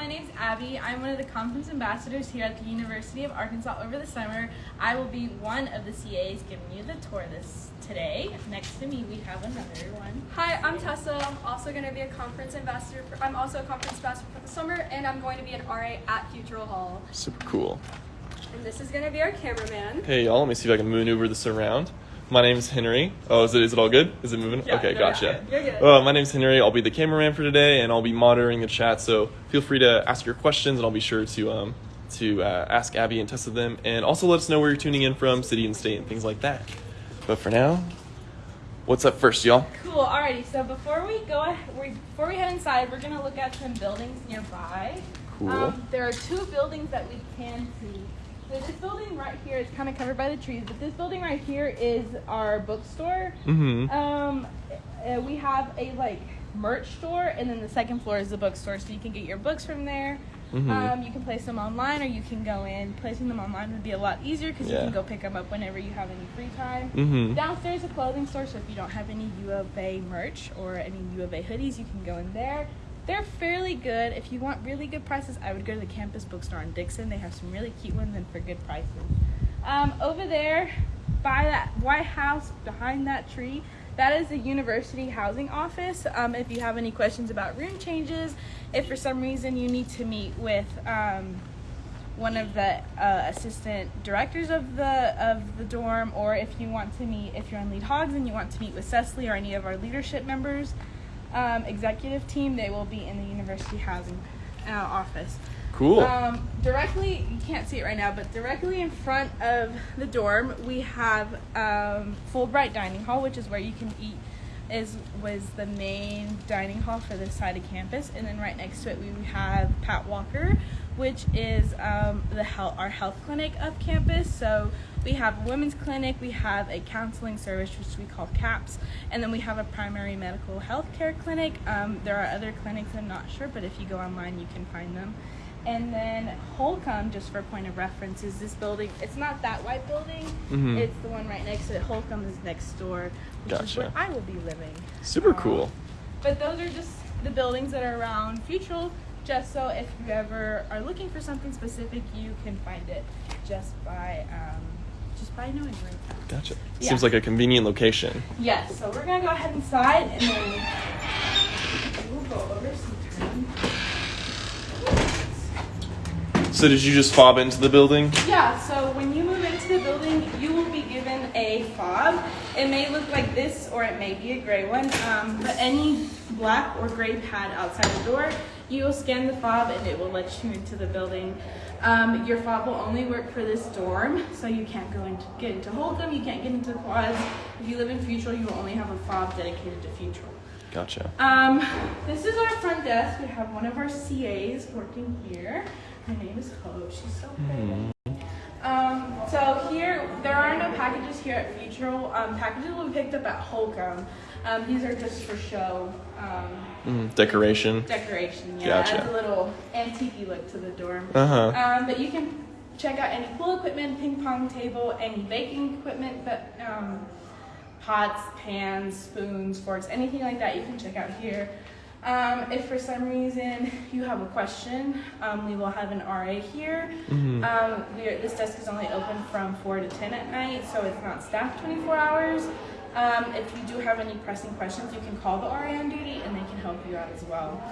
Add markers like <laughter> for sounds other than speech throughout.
my name's Abby. I'm one of the conference ambassadors here at the University of Arkansas over the summer. I will be one of the CAs giving you the tour this today. Next to me, we have another one. Hi, I'm Tessa. I'm also going to be a conference ambassador. For, I'm also a conference ambassador for the summer, and I'm going to be an RA at Futrall Hall. Super cool. And this is going to be our cameraman. Hey y'all, let me see if I can maneuver this around. My name's Henry. Oh, is it is it all good? Is it moving? Yeah, okay, no, gotcha. you're good. Uh, my name's Henry. I'll be the cameraman for today, and I'll be monitoring the chat. So feel free to ask your questions, and I'll be sure to um to uh, ask Abby and Tessa them, and also let us know where you're tuning in from, city and state, and things like that. But for now, what's up first, y'all? Cool. Alrighty. So before we go, before we head inside, we're gonna look at some buildings nearby. Cool. Um, there are two buildings that we can see. So this building right here is kind of covered by the trees, but this building right here is our bookstore. Mm-hmm. Um, uh, we have a like merch store, and then the second floor is the bookstore, so you can get your books from there. Mhm. Um, you can place them online, or you can go in. Placing them online would be a lot easier because you can go pick them up whenever you have any free time. Mm-hmm. Downstairs, a clothing store, so if you don't have any U of A merch or any U of A hoodies, you can go in there. They're fairly good. If you want really good prices, I would go to the campus bookstore in Dickson. They have some really cute ones and for good prices. Um, over there, by that White House, behind that tree, that is the university housing office. Um, if you have any questions about room changes, if for some reason you need to meet with um, one of the uh, assistant directors of the of the dorm, or if you want to meet, if you're on Lead Hogs and you want to meet with Cecily or any of our leadership members, um, executive team, they will be in the university housing uh, office. Cool. Um, directly, you can't see it right now, but directly in front of the dorm, we have um, Fulbright Dining Hall, which is where you can eat. Is was the main dining hall for this side of campus, and then right next to it we have Pat Walker, which is um, the health, our health clinic up campus. So we have a women's clinic, we have a counseling service which we call CAPS, and then we have a primary medical health care clinic. Um, there are other clinics I'm not sure, but if you go online you can find them. And then Holcomb, just for point of reference, is this building. It's not that white building. Mhm. It's the one right next to it. Holcomb is next door, which is where I will be living. Super Um, cool. But those are just the buildings that are around Futrall, just so if you ever are looking for something specific, you can find it just by um, just by knowing where it's at. Gotcha. Yeah. Seems like a convenient location. Yes, so we're gonna go ahead inside and then we'll go over some terms. So did you just fob into the building? Yeah, so when you move into the building, you will be given a fob. It may look like this or it may be a gray one, um, but any black or gray pad outside the door, you will scan the fob and it will let you into the building. Um, your fob will only work for this dorm, so you can't go into get into Holcomb, you can't get into quads. If you live in Futrall, you will only have a fob dedicated to Futrall. Gotcha. Um, this is our front desk. We have one of our CAs working here. Her name is Hope. She's so pretty. Um, so here, there are no packages here at Futrall. Um, packages will be picked up at Holcomb. Um, these are just for show. Um, Mm, decoration. decoration, yeah. Gotcha. Adds a little antique look to the dorm. Uh huh. Um, but you can check out any pool equipment, ping pong table, any baking equipment, but um, pots, pans, spoons, forks, anything like that you can check out here. Um, if for some reason you have a question, um, we will have an RA here. Mhm. Um, we are, this desk is only open from 4 to 10 at night, so it's not staffed 24 hours. Um, if you do have any pressing questions, you can call the RA on duty and they can help you out as well.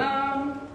Um,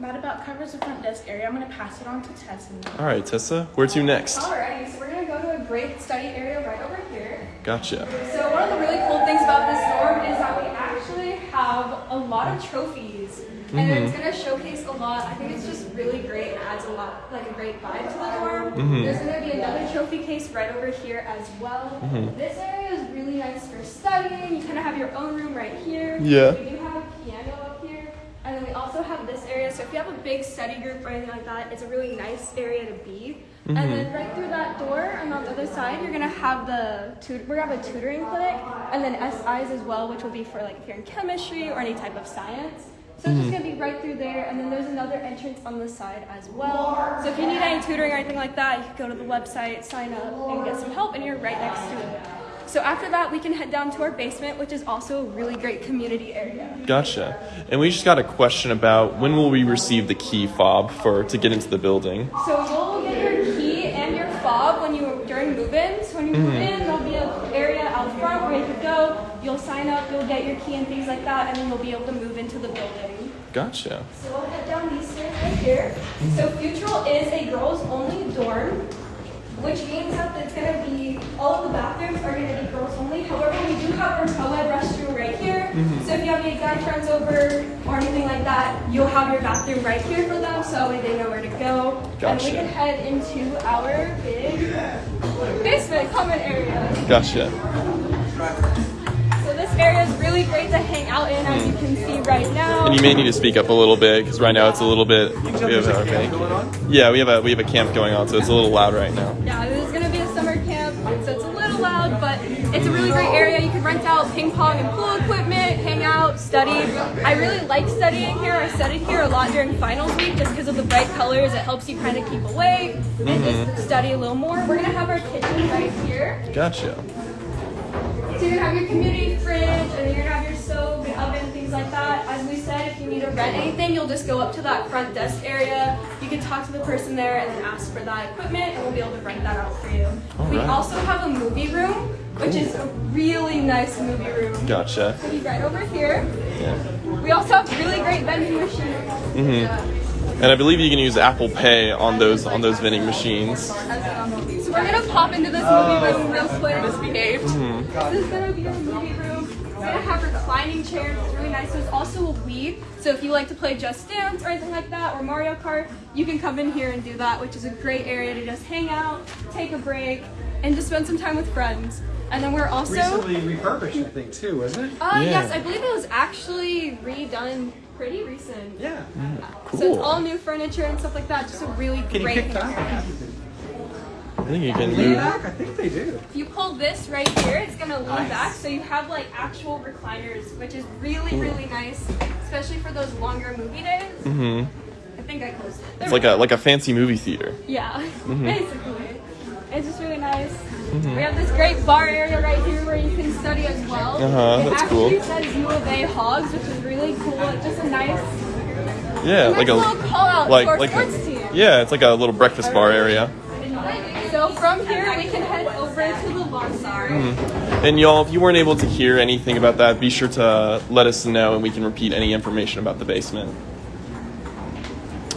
that about covers the front desk area. I'm going to pass it on to Tessa now. All right, Tessa. Where to next? Alrighty, so we're gonna go to a great study area right over here. Gotcha. So one of the really cool things about this dorm is that we actually have a lot of trophies. And Mhm. it's gonna showcase a lot. I think it's just really great. It adds a lot, like a great vibe to the dorm. Mhm. There's gonna be another trophy case right over here as well. Mhm. This area is really nice for studying. You kind of have your own room right here. Yeah. We do have a piano up here. And then we also have this area. So if you have a big study group or anything like that, it's a really nice area to be. Mhm. And then right through that door and on the other side, you're gonna have the tut- we're gonna have a tutoring clinic, and then SIs as well, which will be for like if you're in chemistry or any type of science. So it's just mm. gonna be right through there, and then there's another entrance on the side as well. So if you need any tutoring or anything like that, you can go to the website, sign up, and get some help, and you're right next to it. So after that, we can head down to our basement, which is also a really great community area. Gotcha. And we just got a question about when will we receive the key fob for to get into the building? So you'll get your key and your fob when you during move-ins. When you move mm-hmm. in, there'll be an area out front where you can go. You'll sign up, you'll get your key and things like that, and then you'll be able to move into the building. Gotcha. So we'll head down these stairs right here. So Futrall is a girls-only dorm, which means that it's gonna be all of the bathrooms are gonna be girls only. However, we do have our co-ed restroom right here. Mm-hmm. So if you have any guy friends over or anything like that, you'll have your bathroom right here for them, so they know where to go. Gotcha. And we can head into our big basement common area. Gotcha. So this area is really great to hang out in, as you hmm. can see right now. And you may need to speak up a little bit because right now it's a little bit. We have a our camp bank. going on? Yeah, we have a we have a camp going on, so it's a little loud right now. Yeah, this is gonna be a summer camp, so it's a little loud, but it's a really great area. You can rent out ping pong and pool equipment, hang out, study. I really like studying here. I studied here a lot during finals week just because of the bright colors. It helps you kind of keep awake and just mm-hmm. study a little more. We're gonna have our kitchen right here. Gotcha. So you're gonna have your community fridge, and you're gonna have your stove and oven, things like that. As we said, if you need to rent anything, you'll just go up to that front desk area. You can talk to the person there and then ask for that equipment, and we'll be able to rent that out for you. we Alright. also have a movie room, which is a really nice movie room. Gotcha. Be right over here. Yeah. We also have really great vending machines. Mm-hmm. And I believe you can use Apple Pay on those on those vending machines. So we're gonna pop into this movie room real quick. Misbehaved. Mm-hmm. This is gonna be our movie room. We're gonna have reclining chairs. It's really nice. There's also a Wii. So if you like to play Just Dance or anything like that, or Mario Kart, you can come in here and do that, which is a great area to just hang out, take a break, and just spend some time with friends. And then we're also. Recently refurbished, I think, too, wasn't it? Uh, Yeah. yes, I believe it was actually redone pretty recent. Yeah. Cool. So it's all new furniture and stuff like that. Just a really Can you great pick that? Area. I think you can Lean move. back? I think they do. If you pull this right here, it's gonna lean Nice. back, so you have like actual recliners, which is really, really nice, especially for those longer movie days. Mm-hmm. I think I closed it. It's like a like a fancy movie theater. yeah, <laughs> basically. It's just really nice. We have this great bar area right here where you can study as well. Uh-huh, it that's actually cool. says U of A Hogs, which is really cool. It's just a nice, Yeah, nice like a little call out like to our like sports a, team. yeah, it's like a little breakfast bar area. So from here we can head over to the lawn bar. And y'all, if you weren't able to hear anything about that, be sure to let us know and we can repeat any information about the basement.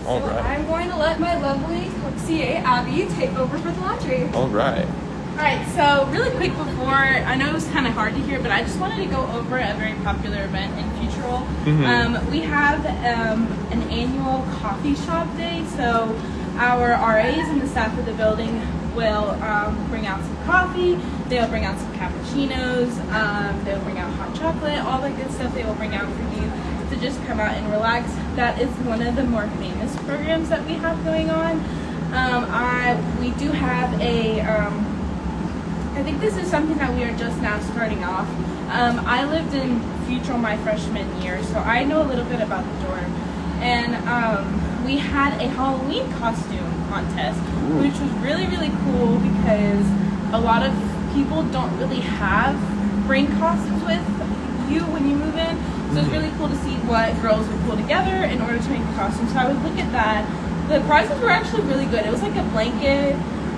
All right. I'm going to let my lovely CA Abby take over for the laundry. All right. Alright, so really quick before, I know it was kind of hard to hear, but I just wanted to go over a very popular event in Futrall. Um, we have um, an annual coffee shop day, so our RAs and the staff of the building will um, bring out some coffee, they'll bring out some cappuccinos, um, they'll bring out hot chocolate, all the good stuff they will bring out for you to just come out and relax. That is one of the more famous programs that we have going on. Um, I, we do have a um, I think this is something that we are just now starting off. Um, I lived in Futrall my freshman year, so I know a little bit about the dorm. And um, we had a Halloween costume contest, which was really, really cool because a lot of people don't really have bring costumes with you when you move in. So it's really cool to see what girls would pull together in order to make a costume. So I would look at that. The prizes were actually really good. It was like a blanket,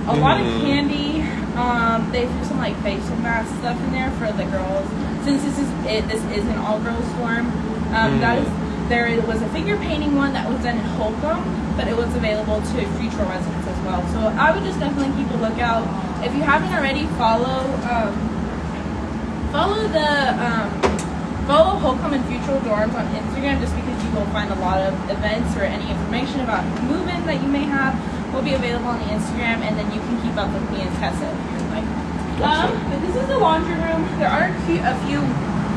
a lot of Mhm. candy. Um, they threw some like facial mask stuff in there for the girls. Since this is it, this is an all girls dorm. Um, That is there was a figure painting one that was done in Holcomb, but it was available to future residents as well. So I would just definitely keep a lookout. If you haven't already, follow um, follow the um, follow Holcomb and Futrall Dorms on Instagram just because you will find a lot of events or any information about movement that you may have will be available on the Instagram and then you can keep up with me and Tessa if you'd like. Um, but this is the laundry room. There are a few, a few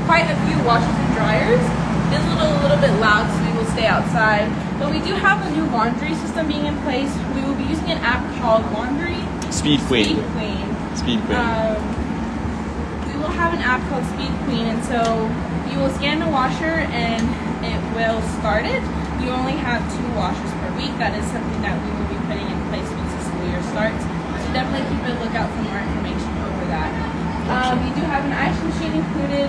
quite a few washers and dryers. Is a little, a little bit loud, so we will stay outside. But we do have a new laundry system being in place. We will be using an app called Laundry Speed Queen. Speed Queen. Speed Queen. Um, we will have an app called Speed Queen, and so you will scan the washer and it will start it. You only have two washers per week. That is something that we will be putting in place once the school year starts. So definitely keep a lookout for more information over that. Um, we do have an ice machine included.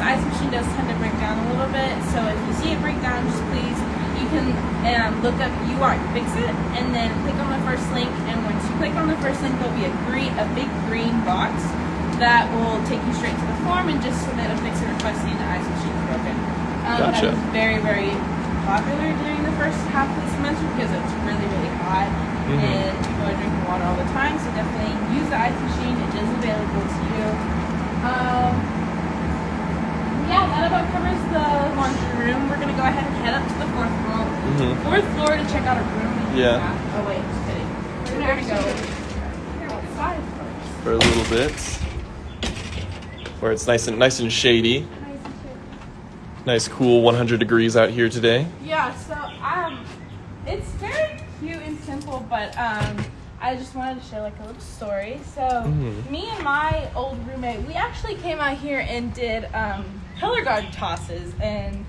Ice machine does tend to break down a little bit, so if you see it break down, just please, you can um, look up UARK Fix It, and then click on the first link, and once you click on the first link, there'll be a green, a big green box that will take you straight to the form and just submit a fix it request saying the ice machine is broken. Um, Gotcha. That is very, very popular during the first half of the semester because it's really, really hot Mhm. and people are drinking water all the time. So definitely use the ice machine. It is available to you. Um, yeah, that about covers the laundry room. We're gonna go ahead and head up to the fourth floor. Mhm. Fourth floor to check out a room. Yeah. Oh wait, just kidding. We're gonna go outside first. For a little bit, where it's nice and nice and shady. Nice, cool 100 degrees out here today. Yeah, so um, it's very cute and simple, but um, I just wanted to share like a little story. So Mhm. me and my old roommate, we actually came out here and did um, color guard tosses, and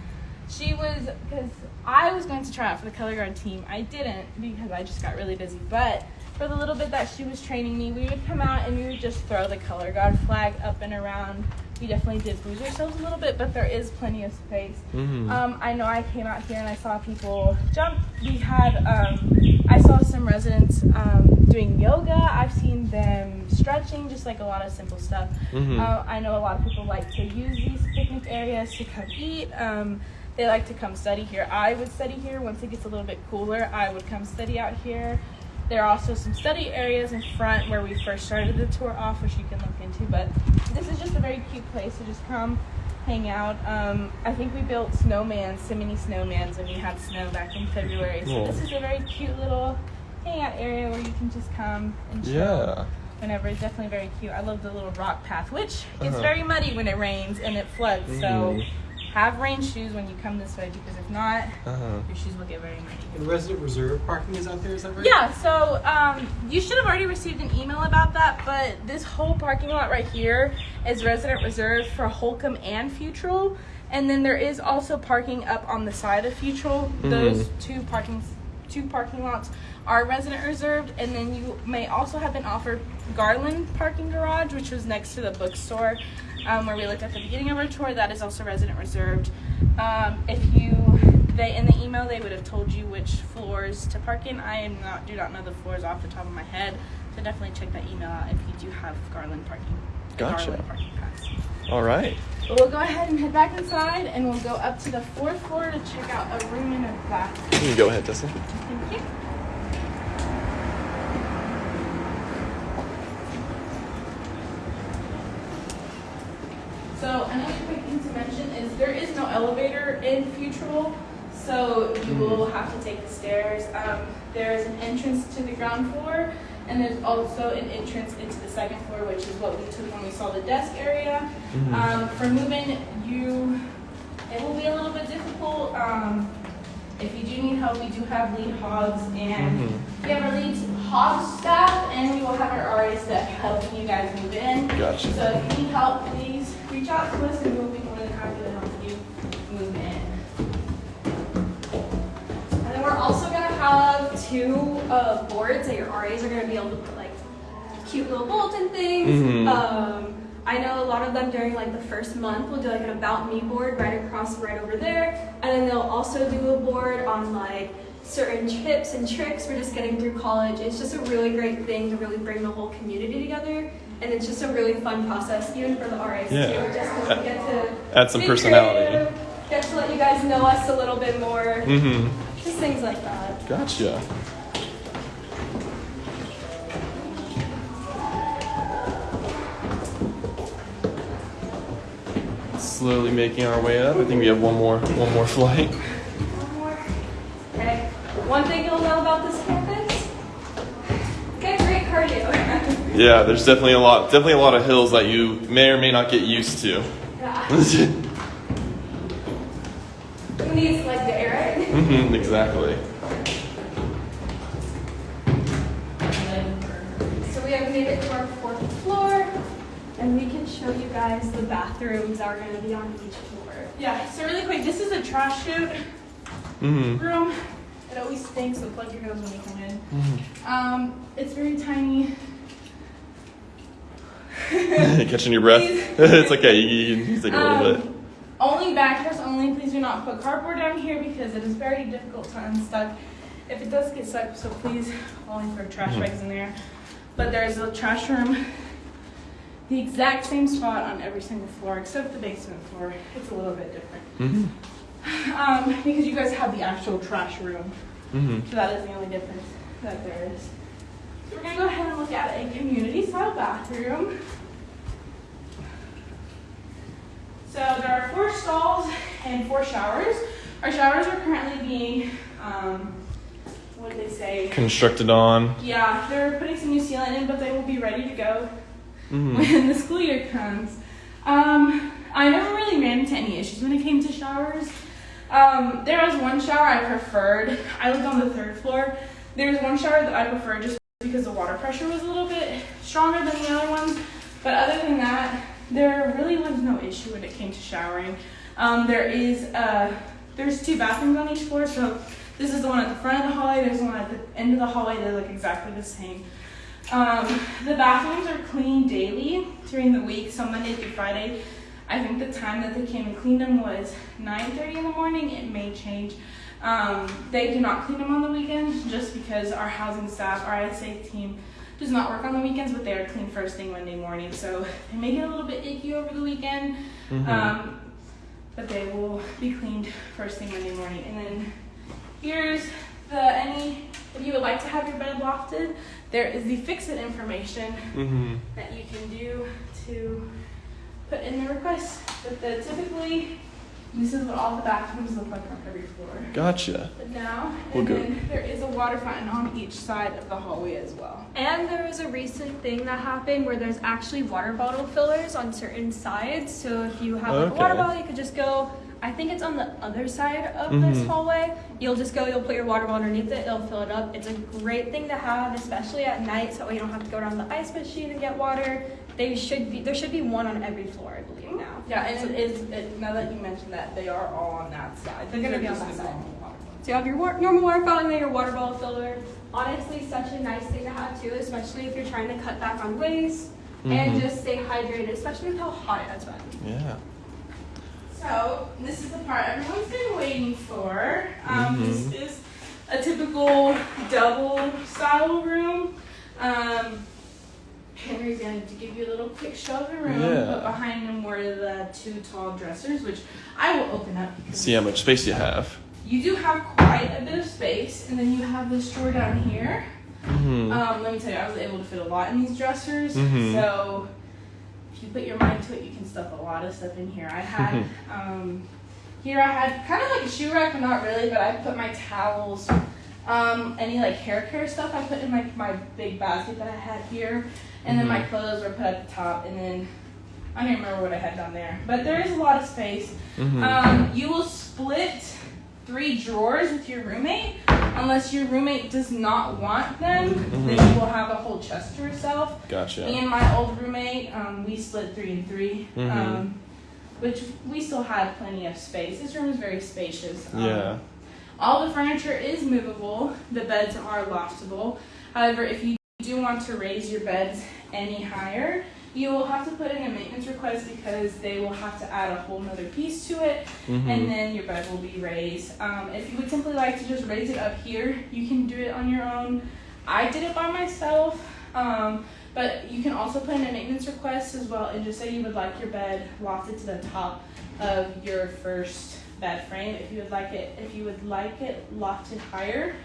she was because I was going to try out for the color guard team. I didn't because I just got really busy, but. For the little bit that she was training me, we would come out and we would just throw the color guard flag up and around. We definitely did lose ourselves a little bit, but there is plenty of space. Mhm. Um, I know I came out here and I saw people jump. We had, um, I saw some residents um, doing yoga. I've seen them stretching, just like a lot of simple stuff. Mhm. Uh, I know a lot of people like to use these picnic areas to come eat. Um, they like to come study here. I would study here once it gets a little bit cooler. I would come study out here. There are also some study areas in front where we first started the tour off, which you can look into. But this is just a very cute place to just come hang out. Um, I think we built snowmans, so many snowmans, when we had snow back in February. So Cool. this is a very cute little hangout area where you can just come and chill. Yeah. Whenever it's definitely very cute. I love the little rock path, which is Uh-huh. very muddy when it rains and it floods. So Mhm. Have rain shoes when you come this way because if not, Uh-huh. your shoes will get very muddy. And resident reserve parking is out there, is that right? Yeah, so um, you should have already received an email about that, but this whole parking lot right here is resident reserved for Holcomb and Futrall. And then there is also parking up on the side of Futrall. Those two parking two parking lots are resident reserved, and then you may also have been offered Garland Parking Garage, which was next to the bookstore um, where we looked at the beginning of our tour. That is also resident reserved. Um, if you they in the email they would have told you which floors to park in. I am not do not know the floors off the top of my head, so definitely check that email out if you do have Garland parking. Gotcha. Garland parking pass. All right. But we'll go ahead and head back inside, and we'll go up to the fourth floor to check out a room and a bathroom. You can go ahead, Tessa. Thank you. So another quick thing to mention is there is no elevator in Futrall, so you will have to take the stairs. Um, there is an entrance to the ground floor, and there's also an entrance into the second floor, which is what we took when we saw the desk area. Mhm. Um, for moving, you it will be a little bit difficult. Um, if you do need help, we do have lead hogs and Mhm. we have our lead hog staff and we will have our RA staff helping you guys move in. Gotcha. So if you need help, please reach out to us and we'll be more than happy to help you move in. And then we're also gonna have two uh, boards that your RAs are gonna be able to put like cute little bulletin things. Mhm. Um, I know a lot of them during like the first month will do like an about me board right across right over there, and then they'll also do a board on like certain tips and tricks for just getting through college. It's just a really great thing to really bring the whole community together, and it's just a really fun process even for the RAs Yeah. too. Just we get to Add some personality. creative, Get to let you guys know us a little bit more. Mm-hmm. Just things like that. Gotcha. Slowly making our way up. I think we have one more one more <laughs> flight. One more. Okay. One thing you'll know about this campus. Get great cardio. <laughs> Yeah, there's definitely a lot definitely a lot of hills that you may or may not get used to. yeah. <laughs> Who needs like the air? right? Mm-hmm, exactly. So we have made it to our fourth floor, and we can show you guys the bathrooms that are going to be on each floor. Yeah, so really quick, this is a trash chute Mm-hmm. room. It always stinks, so plug your nose when you come in. mm-hmm. Um, it's very tiny. <laughs> Catching your breath. <laughs> It's okay. You, you can take a little bit. Um, Only backers only. Please do not put cardboard down here because it is very difficult to unstuck. If it does get stuck, so please only throw trash Mhm. bags in there. But there's a trash room, <laughs> the exact same spot on every single floor except the basement floor. It's a little bit different hmm <laughs> um, because you guys have the actual trash room. hmm So that is the only difference that there is. So we're gonna go ahead and look at a community style bathroom. So there are four stalls and four showers. Our showers are currently being, um, what did they say? Constructed on. Yeah, they're putting some new sealant in, but they will be ready to go hmm when the school year comes. Um, I never really ran into any issues when it came to showers. Um, there was one shower I preferred. I lived on the third floor. There was one shower that I preferred just because the water pressure was a little bit stronger than the other ones. But other than that, there really was no issue when it came to showering. Um, there is uh, there's two bathrooms on each floor, so this is the one at the front of the hallway. There's one at the end of the hallway. They look exactly the same. Um, the bathrooms are cleaned daily during the week, so Monday through Friday. I think the time that they came and cleaned them was 9:30 in the morning. It may change. Um, they do not clean them on the weekends just because our housing staff, our ISA team, does not work on the weekends, but they are clean first thing Monday morning. So they may get a little bit icky over the weekend, hmm um, but they will be cleaned first thing Monday morning. And then here's the any if you would like to have your bed lofted, there is the fix it information hmm that you can do to put in the request. But the, typically, this is what all the bathrooms look like on every floor. Gotcha. But now, We'll and go- then there is a water fountain on each side of the hallway as well. And there was a recent thing that happened where there's actually water bottle fillers on certain sides. So if you have like, a water bottle, you could just go. I think it's on the other side of this Mhm. hallway. You'll just go. You'll put your water bottle underneath it. It'll fill it up. It's a great thing to have, especially at night, so you don't have to go down to the ice machine and get water. They should be. There should be one on every floor, I believe now. Yeah, and it is, it, now that you mentioned that, they are all on that side. They're gonna be on that the side. normal water ones. So you have your wa- normal water fountain, then your water bottle filler. Honestly, such a nice thing to have too, especially if you're trying to cut back on waste Mhm. and just stay hydrated, especially with how hot it has been. Yeah. So this is the part everyone's been waiting for. Um, Mhm. This is a typical double style room. Um, Henry's going to give you a little quick show of the room, Yeah. but behind him were the two tall dressers, which I will open up. See how much space you have. You do have quite a bit of space, and then you have this drawer down here. hmm Um, let me tell you, I was able to fit a lot in these dressers. Mhm. So you put your mind to it, you can stuff a lot of stuff in here. I had <laughs> um, here I had kind of like a shoe rack, but not really. But I put my towels, um, any like hair care stuff. I put in like my big basket that I had here, and then my Mhm. clothes were put at the top, and then I don't even remember what I had down there. But there is a lot of space. hmm Um, you will split three drawers with your roommate. Unless your roommate does not want them, then Mhm. you will have a whole chest to yourself. Gotcha. Me and my old roommate, um, we split three and 3 Mhm. um, which we still had plenty of space. This room is very spacious. Um, Yeah. All the furniture is movable. The beds are loftable. However, if you do want to raise your beds any higher, you will have to put in a maintenance request because they will have to add a whole nother piece to it hmm and then your bed will be raised. Um, if you would simply like to just raise it up here, you can do it on your own. I did it by myself, um, but you can also put in a maintenance request as well and just say you would like your bed lofted to the top of your first bed frame. If you would like it, if you would like it lofted higher,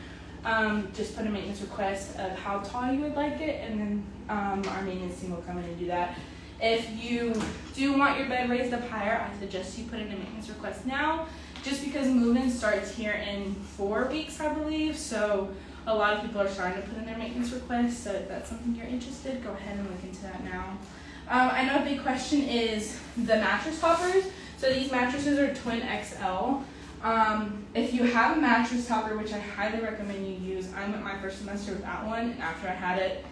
um, just put a maintenance request of how tall you would like it, and then um, our maintenance team will come in and do that. If you do want your bed raised up higher, I suggest you put in a maintenance request now, just because move-in starts here in four weeks, I believe. So a lot of people are starting to put in their maintenance requests. So if that's something you're interested, go ahead and look into that now. Um, I know a big question is the mattress toppers. So these mattresses are twin XL. Um, if you have a mattress topper, which I highly recommend you use, I went my first semester without one, and after I had it,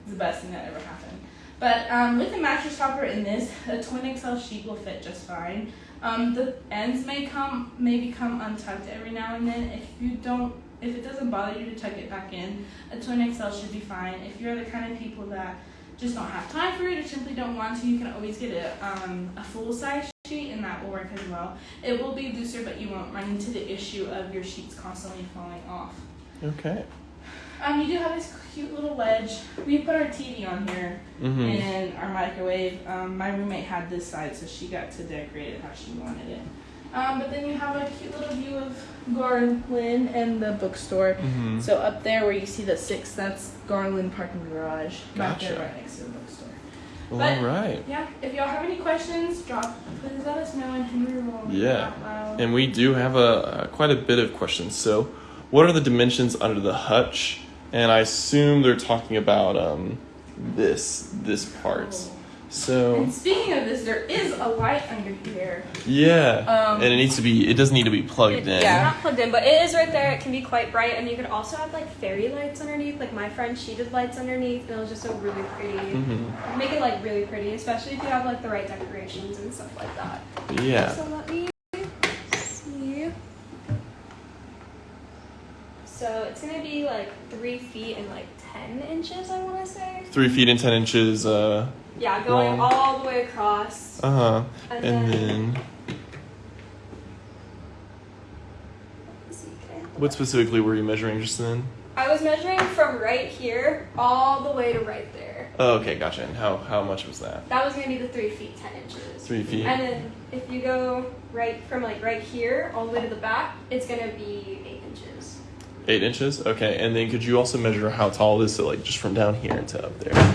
it's the best thing that ever happened. But um, with the mattress topper in this, a twin XL sheet will fit just fine. Um, the ends may come may become untucked every now and then. If you don't, if it doesn't bother you to tuck it back in, a twin XL should be fine. If you're the kind of people that just don't have time for it or simply don't want to, you can always get a, um, a full size sheet and that will work as well. It will be looser, but you won't run into the issue of your sheets constantly falling off. Okay. Um, you do have this cute little ledge. We put our TV on here Mm-hmm. and our microwave. Um, my roommate had this side, so she got to decorate it how she wanted it. Um, but then you have a cute little view of Garland and the bookstore. Mm-hmm. So up there where you see the six, that's Garland Parking Garage. Back there Gotcha. right next to the bookstore. Well, but- all right. Yeah, if y'all have any questions, drop, please let us know and Henry will Yeah. And we do have a, a quite a bit of questions. So, what are the dimensions under the hutch? And I assume they're talking about um, this this part. So And speaking of this, there is a light under here. yeah, Um, and it needs to be. It doesn't need to be plugged It- in. Yeah, not plugged in, but it is right there. It can be quite bright, and you could also have like fairy lights underneath. Like my friend, she did lights underneath, and it was just so really pretty. hmm Make it like really pretty, especially if you have like the right decorations and stuff like that. Yeah. So let me see. So it's gonna be like three feet and like ten inches, I want to say. Three feet and ten inches. Uh Yeah, going Long. all the way across. Uh huh. And, And then, then, let's see, can I have the what specifically were you measuring just then? I was measuring from right here all the way to right there. Oh, okay, gotcha. And how how much was that? That was gonna be the three feet ten inches. Three feet. And then if you go right from like right here all the way to the back, it's gonna be eight inches. Eight inches. Okay. And then could you also measure how tall it is? So like just from down here to up there. Let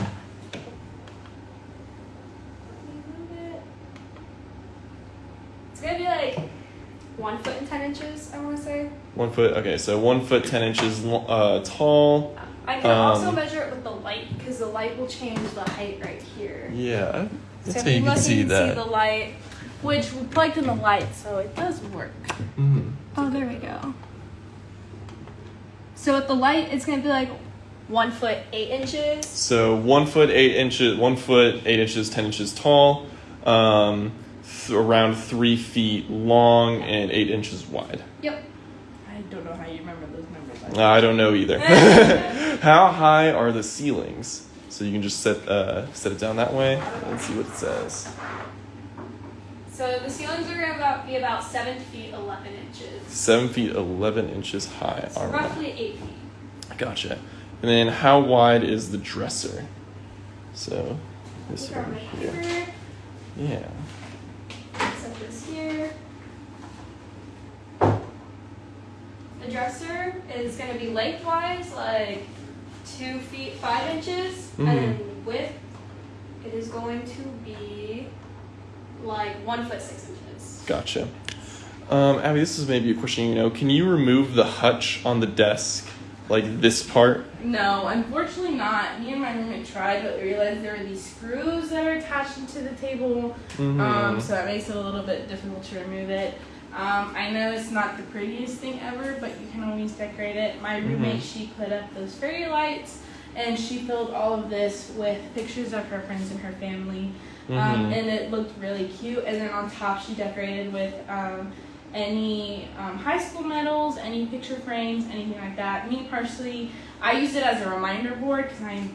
me move it. It's gonna be like one foot and ten inches, I wanna say. One foot. Okay, so one foot ten inches uh, tall. I can also Um, measure it with the light because the light will change the height right here. Yeah, that's so how you look, can see you that. see the light. Which we plugged in the light, so it does work. Mhm. Oh, there we go. So with the light, it's gonna be like one foot eight inches. So one foot eight inches, one foot eight inches, ten inches tall, um, th- around three feet long and eight inches wide. Yep. I don't know how you remember those numbers. I don't know either. <laughs> <laughs> how high are the ceilings? So you can just set uh, set it down that way and see what it says. So the ceilings are gonna be about seven feet eleven inches. Seven feet eleven inches high. So All right, roughly eight feet. gotcha. And then how wide is the dresser? So this These are over my here. paper. Yeah. Set this here. The dresser is gonna be lengthwise like two feet five inches, Mhm. and then width it is going to be like one foot six inches. Gotcha. Um, Abby, this is maybe a question you know. Can you remove the hutch on the desk, like this part? No, unfortunately not. Me and my roommate tried, but we realized there were these screws that are attached to the table, Mm-hmm. um, so that makes it a little bit difficult to remove it. Um, I know it's not the prettiest thing ever, but you can always decorate it. My roommate, she put up those fairy lights, and she filled all of this with pictures of her friends and her family, um, Mhm. and it looked really cute. And then on top, she decorated with um, any um, high school medals, any picture frames, anything like that. Me personally, I use it as a reminder board because I'm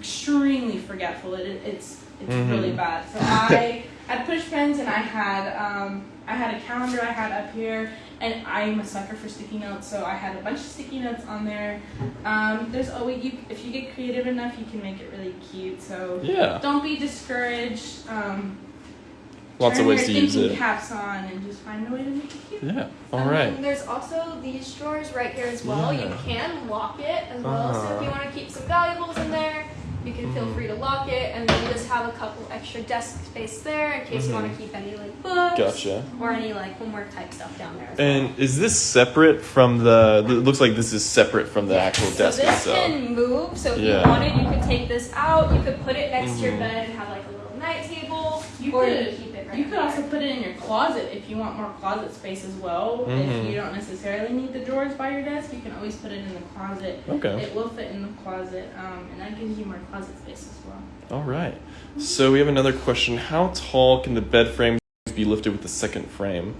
extremely forgetful. It, it's it's Mhm. really bad. So <laughs> I had push pens and I had um, I had a calendar I had up here, and I'm a sucker for sticky notes. So I had a bunch of sticky notes on there. Um, there's always you if you get creative enough, you can make it really cute. So Yeah. don't be discouraged. Um, Lots of ways to use thinking it. caps on and just find a way to make it cute. Yeah. All And right. there's also these drawers right here as well. Yeah. You can lock it as well. So Uh-huh. if you want to keep some valuables in there, you can feel Mhm. free to lock it, and then just have a couple extra desk space there in case you want to keep any like books Gotcha. or any like homework type stuff down there. As well. And is this separate from the? It looks like this is separate from the actual so desk this itself. can move. So if Yeah. you wanted, you could take this out. You could put it next to your Mhm. bed and have like a little night table, You or could- you could keep it right You could also put it in your closet if you want more closet space as well. Mhm. If you don't necessarily need the drawers by your desk, you can always put it in the closet. Okay. It will fit in the closet, um, and that gives you more closet space as well. All right. So we have another question. How tall can the bed frames be lifted with the second frame?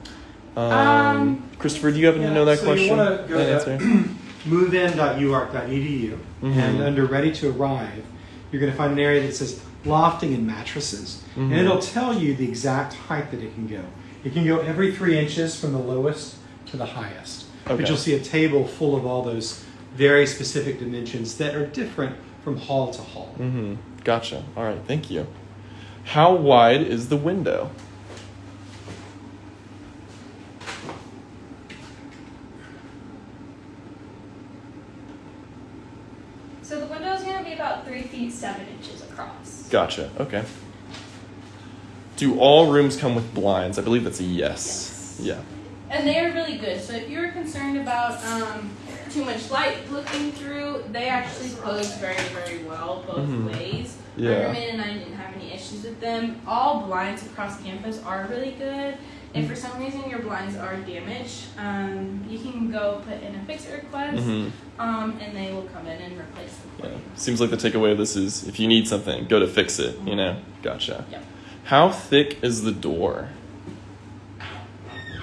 Um, Um, Christopher, do you happen to know that so question? you want to go That answer? <clears throat> to movein.uark.edu, Mhm. and under ready to arrive, you're going to find an area that says lofting and mattresses. And Mhm. it'll tell you the exact height that it can go. It can go every three inches from the lowest to the highest. Okay. But you'll see a table full of all those very specific dimensions that are different from hall to hall. Mm-hmm. Gotcha. All right. Thank you. How wide is the window? So the window is going to be about three feet seven inches across. Gotcha. Okay. Do all rooms come with blinds? I believe that's a yes. Yeah. And they are really good. So if you're concerned about um, too much light looking through, they actually close very, very well both Mhm. ways. Yeah. My roommate and I didn't have any issues with them. All blinds across campus are really good. If for some reason your blinds are damaged, um, you can go put in a fix it request, Mm-hmm. um, and they will come in and replace them Yeah. Seems like the takeaway of this is if you need something, go to fix it. You know. Gotcha. Yep. How thick is the door?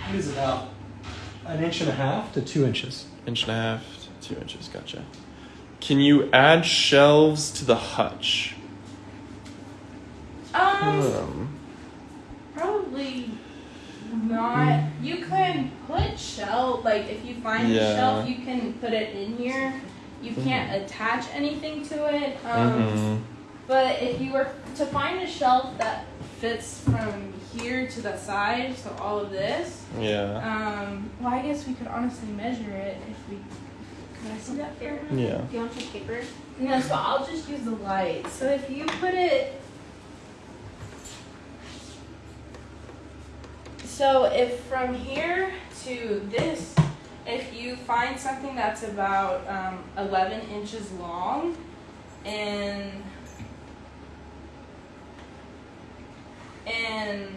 It is about an inch and a half to two inches. Inch and a half, to two inches. Gotcha. Can you add shelves to the hutch? Um, Um, Probably not. You can put shelf like if you find Yeah. a shelf, you can put it in here. You can't attach anything to it. Um, mhm. But if you were to find a shelf that fits from here to the side, so all of this, Yeah. um, well, I guess we could honestly measure it if we. Can I see that here? Yeah. Do you want some paper? No, so I'll just use the light. So if you put it. So if from here to this, if you find something that's about um, 11 inches long and and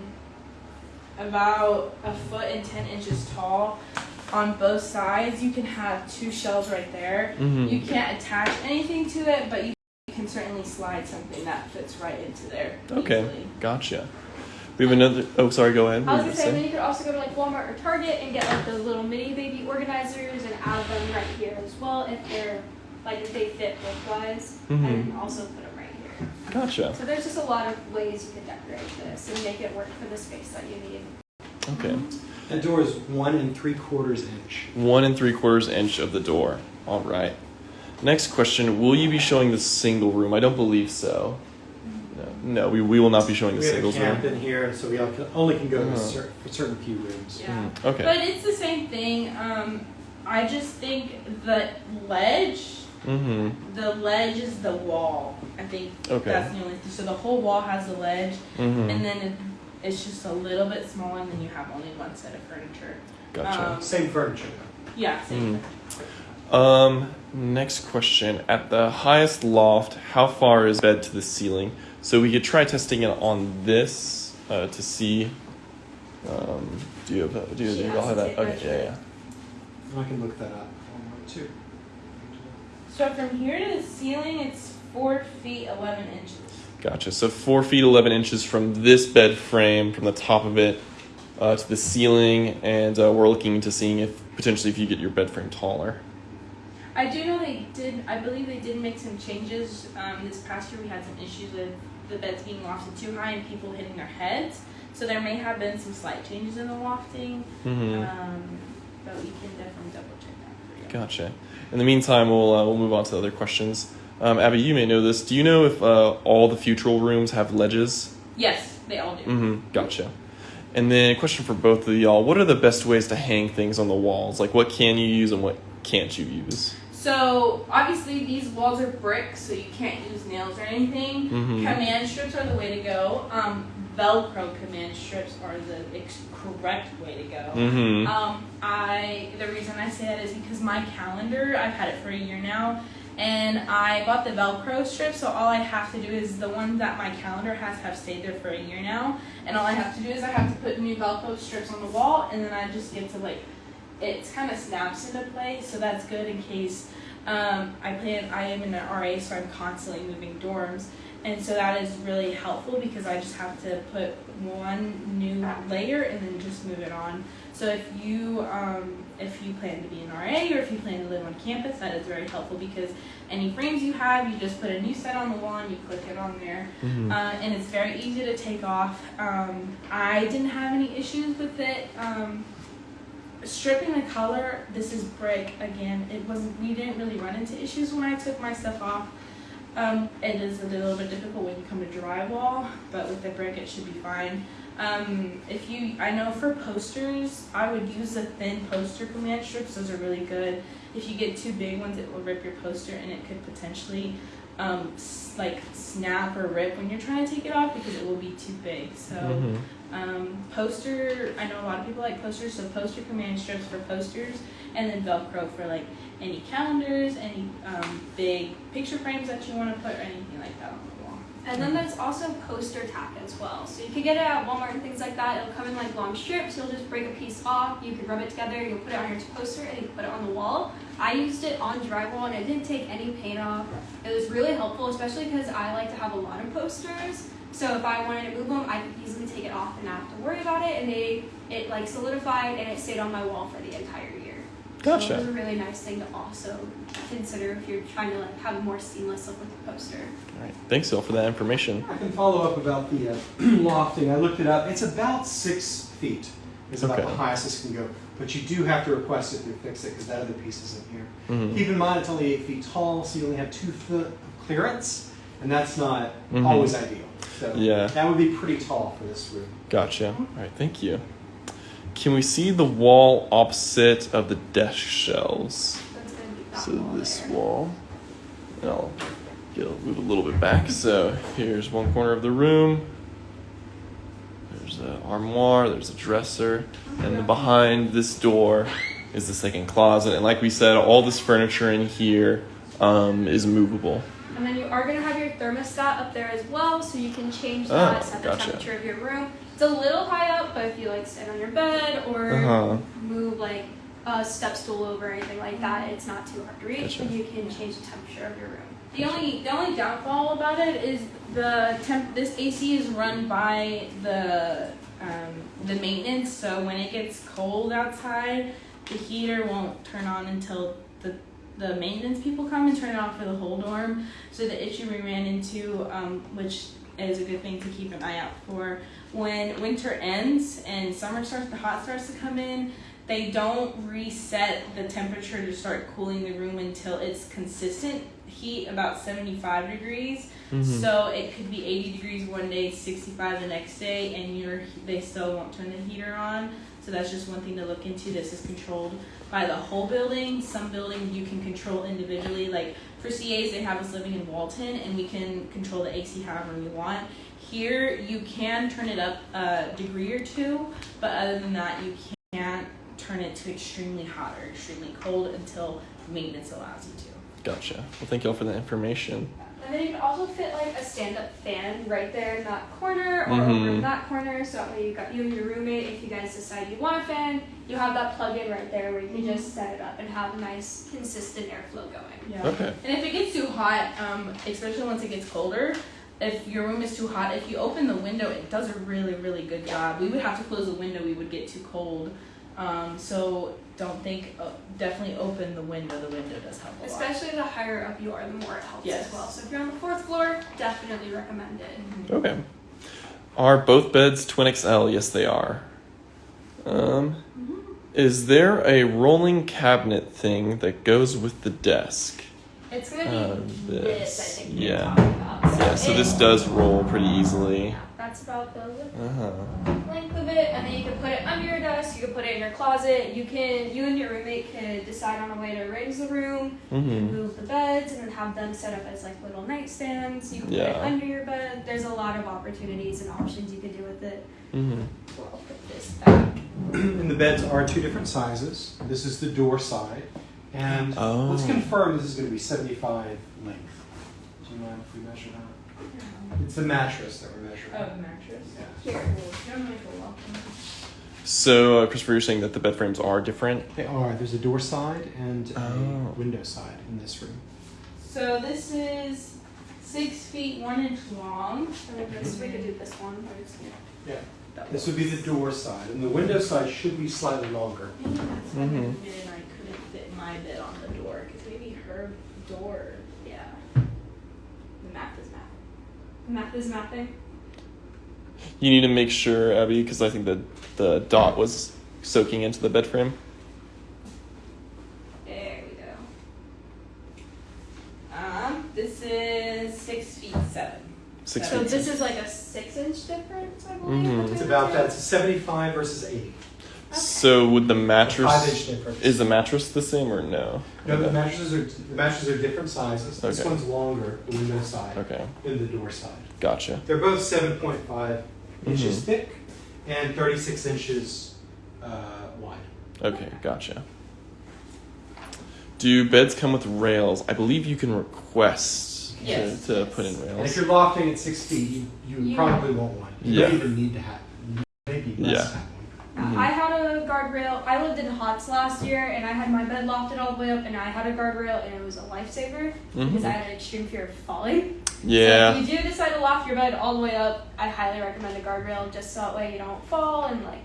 about a foot and 10 inches tall on both sides, you can have two shelves right there. Mhm. You can't attach anything to it, but you can certainly slide something that fits right into there. Okay. easily. Gotcha. We have another. Oh, sorry. Go ahead. I was were you gonna say, gonna then you could also go to like Walmart or Target and get like those little mini baby organizers and add them right here as well if they're like if they fit widthwise, Mhm. and also put them right here. Gotcha. So there's just a lot of ways you can decorate this and make it work for the space that you need. Okay. That door is one and three quarters inch. One and three quarters inch of the door. All right. Next question: Will you be showing the single room? I don't believe so. No, no, we, we will not be showing the single room. We have a camp room. in here, so we all can- only can go to Uh-huh. cer- for certain few rooms. Yeah. Mhm. Okay. But it's the same thing. Um, I just think the ledge, Mm-hmm. the ledge is the wall. I think Okay. that's the only thing. So the whole wall has a ledge, Mm-hmm. and then it, it's just a little bit smaller, and then you have only one set of furniture. Gotcha. Um, Same furniture. Yeah, same. Mm. Um, next question. At the highest loft, how far is bed to the ceiling? So we could try testing it on this uh, to see. Um, do you have that? Do you, do you all have to that? Okay, yeah, yeah. I can look that up. So from here to the ceiling, it's four feet eleven inches. Gotcha. So four feet eleven inches from this bed frame, from the top of it uh, to the ceiling, and uh, we're looking into seeing if potentially if you get your bed frame taller. I do know they did. I believe they did make some changes. Um, this past year, we had some issues with the beds being lofted too high and people hitting their heads. So there may have been some slight changes in the lofting. Mm-hmm. Um, but we can definitely double check that for you. Gotcha. In the meantime, we'll uh, we'll move on to other questions. Um, Abby, you may know this. Do you know if uh, all the Futrall rooms have ledges? Yes, they all do. Mm-hmm. Gotcha. And then a question for both of y'all: What are the best ways to hang things on the walls? Like, what can you use and what can't you use? So obviously these walls are brick, so you can't use nails or anything. Mhm. Command strips are the way to go. Um, Velcro command strips are the ex- correct way to go. Mm-hmm. Um, I the reason I say that is because my calendar I've had it for a year now, and I bought the Velcro strip. So all I have to do is the ones that my calendar has have stayed there for a year now, and all I have to do is I have to put new Velcro strips on the wall, and then I just get to like it kind of snaps into place. So that's good in case um, I plan. I am in an RA, so I'm constantly moving dorms. And so that is really helpful because I just have to put one new layer and then just move it on. So if you um, if you plan to be an RA or if you plan to live on campus, that is very helpful because any frames you have, you just put a new set on the wall and you click it on there, Mhm. uh, and it's very easy to take off. Um, I didn't have any issues with it. Um, stripping the color, this is brick again. It wasn't. We didn't really run into issues when I took my stuff off. Um, it is a little bit difficult when you come to drywall, but with the brick, it should be fine. Um, if you, I know for posters, I would use the thin poster command strips. Those are really good. If you get too big ones, it will rip your poster, and it could potentially, um, s- like snap or rip when you're trying to take it off because it will be too big. So. Mhm. Um, poster, I know a lot of people like posters, so poster command strips for posters, and then Velcro for like any calendars, any um, big picture frames that you want to put, or anything like that on the wall. And then there's also poster tack as well. So you can get it at Walmart and things like that. It'll come in like long strips. You'll just break a piece off. You can rub it together. You'll put it on your poster and you can put it on the wall. I used it on drywall and it didn't take any paint off. It was really helpful, especially because I like to have a lot of posters. So if I wanted to move them, I could easily take it off and not have to worry about it. And they it like solidified and it stayed on my wall for the entire year. So Gotcha. it was a really nice thing to also consider if you're trying to like have a more seamless look with the poster. All right. Thanks, Phil, for that information. I can follow up about the uh, <clears throat> lofting. I looked it up. It's about six feet. Is about Okay. the highest this can go. But you do have to request it to fix it because that other piece is in here. Mhm. Keep in mind it's only eight feet tall, so you only have two foot of clearance, and that's not Mhm. always ideal. So Yeah. that would be pretty tall for this room. Gotcha. All right. Thank you. Can we see the wall opposite of the desk shelves? That's gonna be So this there. wall, and I'll get move a little bit back. So here's one corner of the room. There's an armoire. There's a dresser, and then behind this door is the second closet. And like we said, all this furniture in here um, is movable. And then you are gonna have your thermostat up there as well, so you can change Oh, that, set the gotcha. temperature of your room. It's a little high up, but if you like sit on your bed or Uh-huh. move like a step stool over or anything like that, it's not too hard to reach, Gotcha. and you can change the temperature of your room. The only the only downfall about it is the temp. This AC is run by the um, the maintenance, so when it gets cold outside, the heater won't turn on until the the maintenance people come and turn it on for the whole dorm. So the issue we ran into, um, which is a good thing to keep an eye out for, when winter ends and summer starts, the hot starts to come in. They don't reset the temperature to start cooling the room until it's consistent heat about 75 degrees. Mhm. So it could be 80 degrees one day, 65 the next day, and you're they still won't turn the heater on. So that's just one thing to look into. This is controlled by the whole building. Some buildings you can control individually. Like for CAs, they have us living in Walton, and we can control the AC however we want. Here, you can turn it up a degree or two, but other than that, you can't turn it to extremely hot or extremely cold until maintenance allows you to. Gotcha. Well, thank y'all for that information. And then you can also fit like a stand-up fan right there in that corner or Mhm. over in that corner. So that way you've got you and your roommate. If you guys decide you want a fan, you have that plug-in right there where you can just set it up and have a nice, consistent airflow going. Yeah. Okay. And if it gets too hot, um, especially once it gets colder, if your room is too hot, if you open the window, it does a really, really good job. We would have to close the window, we would get too cold. Um, so don't think, uh, definitely open the window. The window does help a lot. Especially the higher up you are, the more it helps Yes. as well. So if you're on the fourth floor, definitely recommend it. Mhm. Okay. Are both beds twin XL? Yes, they are. Um, is there a rolling cabinet thing that goes with the desk? It's gonna be Uh, this, this, I think yeah. talking about. Yeah, so it- this does roll pretty easily. Yeah, that's about the width Uh huh. length of it, and then you can put it under your desk. You can put it in your closet. You can, you and your roommate could decide on a way to arrange the room, Mm-hmm. move the beds, and then have them set up as like little nightstands. You can put it Yeah. under your bed. There's a lot of opportunities and options you can do with it. Mm-hmm. So I'll put this back. <clears throat> and the beds are two different sizes. This is the door side. And Oh. let's confirm this is going to be 75 length. Do you mind if we measure that? It's the mattress that we're measuring. Oh, the mattress. Yeah. Here. You're my welcome. So, uh, Christopher, you're saying that the bed frames are different? They are. There's a door side and a Oh. window side in this room. So this is six feet one inch long. And then this, we could do this one. or it's- Yeah. that This would be the door side, and the window side should be slightly longer. Maybe my bed on the door because maybe her door. Yeah. The math is math. Math is mapping. You need to make sure, Abby, because I think that the dot was soaking into the bed frame. There we go. Um, this is six feet seven. Six So feet. this is like a six inch difference, I believe. Mhm. It's about that. It's a 75 versus 80. So would the Five inch mattress difference. is the mattress the same or no? No, the mattresses are the mattresses are different sizes. This Okay. one's longer, the window side, Okay, than the door side. gotcha. They're both 7.5 inches Mhm. thick and 36 inches uh, wide. Okay, gotcha. Do beds come with rails? I believe you can request Yes, to, to yes. put in And rails. if you're lofting at six feet, you, you You- probably won't want one. You Yeah. don't even need to have. Maybe less Yeah. have one. Mhm. I had a guardrail. I lived in Hotz last year, and I had my bed lofted all the way up, and I had a guardrail, and it was a lifesaver because I had an extreme fear of falling. Yeah. So if you do decide to loft your bed all the way up, I highly recommend a guardrail, just so that way you don't fall and like